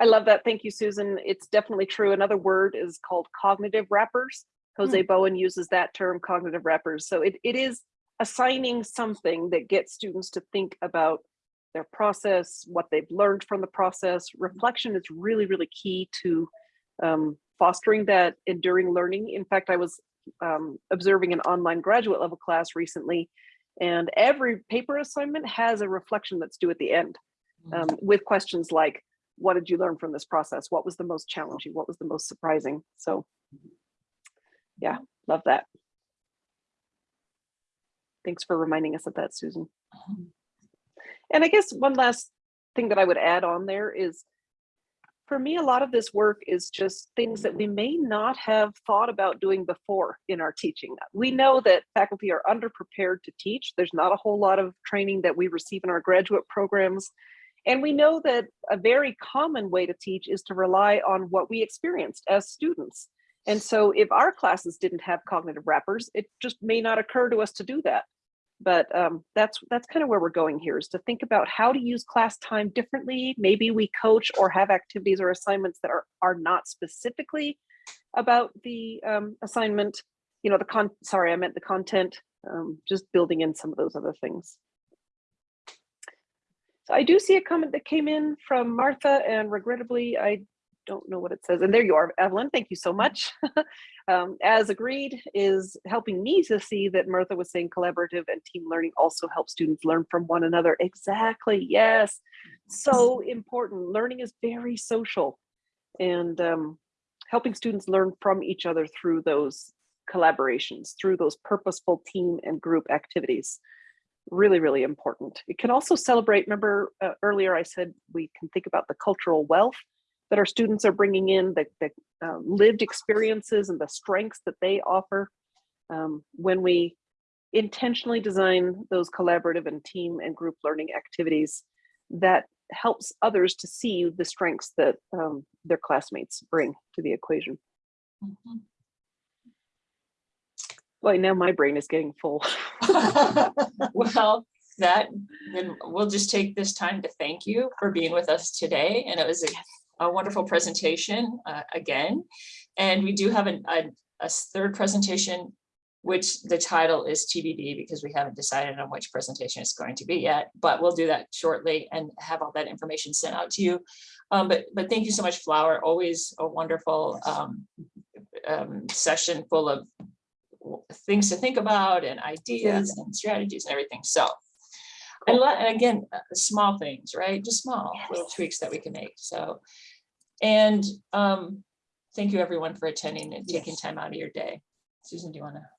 I love that. Thank you, Susan. It's definitely true. Another word is called cognitive wrappers. Hmm. Jose Bowen uses that term, cognitive wrappers. So it, it is assigning something that gets students to think about their process, what they've learned from the process. Reflection is really, really key to um, fostering that enduring learning. In fact, I was um, observing an online graduate level class recently, and every paper assignment has a reflection that's due at the end um, with questions like, what did you learn from this process? What was the most challenging? What was the most surprising? So yeah, love that. Thanks for reminding us of that, Susan. Um, and I guess one last thing that I would add on there is, for me, a lot of this work is just things that we may not have thought about doing before in our teaching. We know that faculty are underprepared to teach. There's not a whole lot of training that we receive in our graduate programs. And we know that a very common way to teach is to rely on what we experienced as students. And so if our classes didn't have cognitive wrappers, it just may not occur to us to do that. But um, that's that's kind of where we're going here is to think about how to use class time differently. Maybe we coach or have activities or assignments that are, are not specifically about the um, assignment, you know, the con, sorry, I meant the content, um, just building in some of those other things. So I do see a comment that came in from Martha and regrettably, I don't know what it says. And there you are, Evelyn. Thank you so much. um, as agreed is helping me to see that Martha was saying collaborative and team learning also help students learn from one another. Exactly. Yes. So important. Learning is very social and um, helping students learn from each other through those collaborations, through those purposeful team and group activities really, really important. It can also celebrate, remember uh, earlier I said we can think about the cultural wealth that our students are bringing in, the, the uh, lived experiences and the strengths that they offer. Um, when we intentionally design those collaborative and team and group learning activities, that helps others to see the strengths that um, their classmates bring to the equation. Mhm. Boy, now my brain is getting full. Well, that, then we'll just take this time to thank you for being with us today. And it was a, a wonderful presentation uh, again. And we do have an- a, a third presentation, which the title is TBD because we haven't decided on which presentation it's going to be yet, but we'll do that shortly and have all that information sent out to you. Um, but, but thank you so much, Flower. Always a wonderful um, um, session full of things to think about and ideas and strategies and everything. So. And and again, uh, small things, right? Just small little tweaks that we can make. So. And um, thank you everyone for attending and taking time out of your day. Susan, do you want to?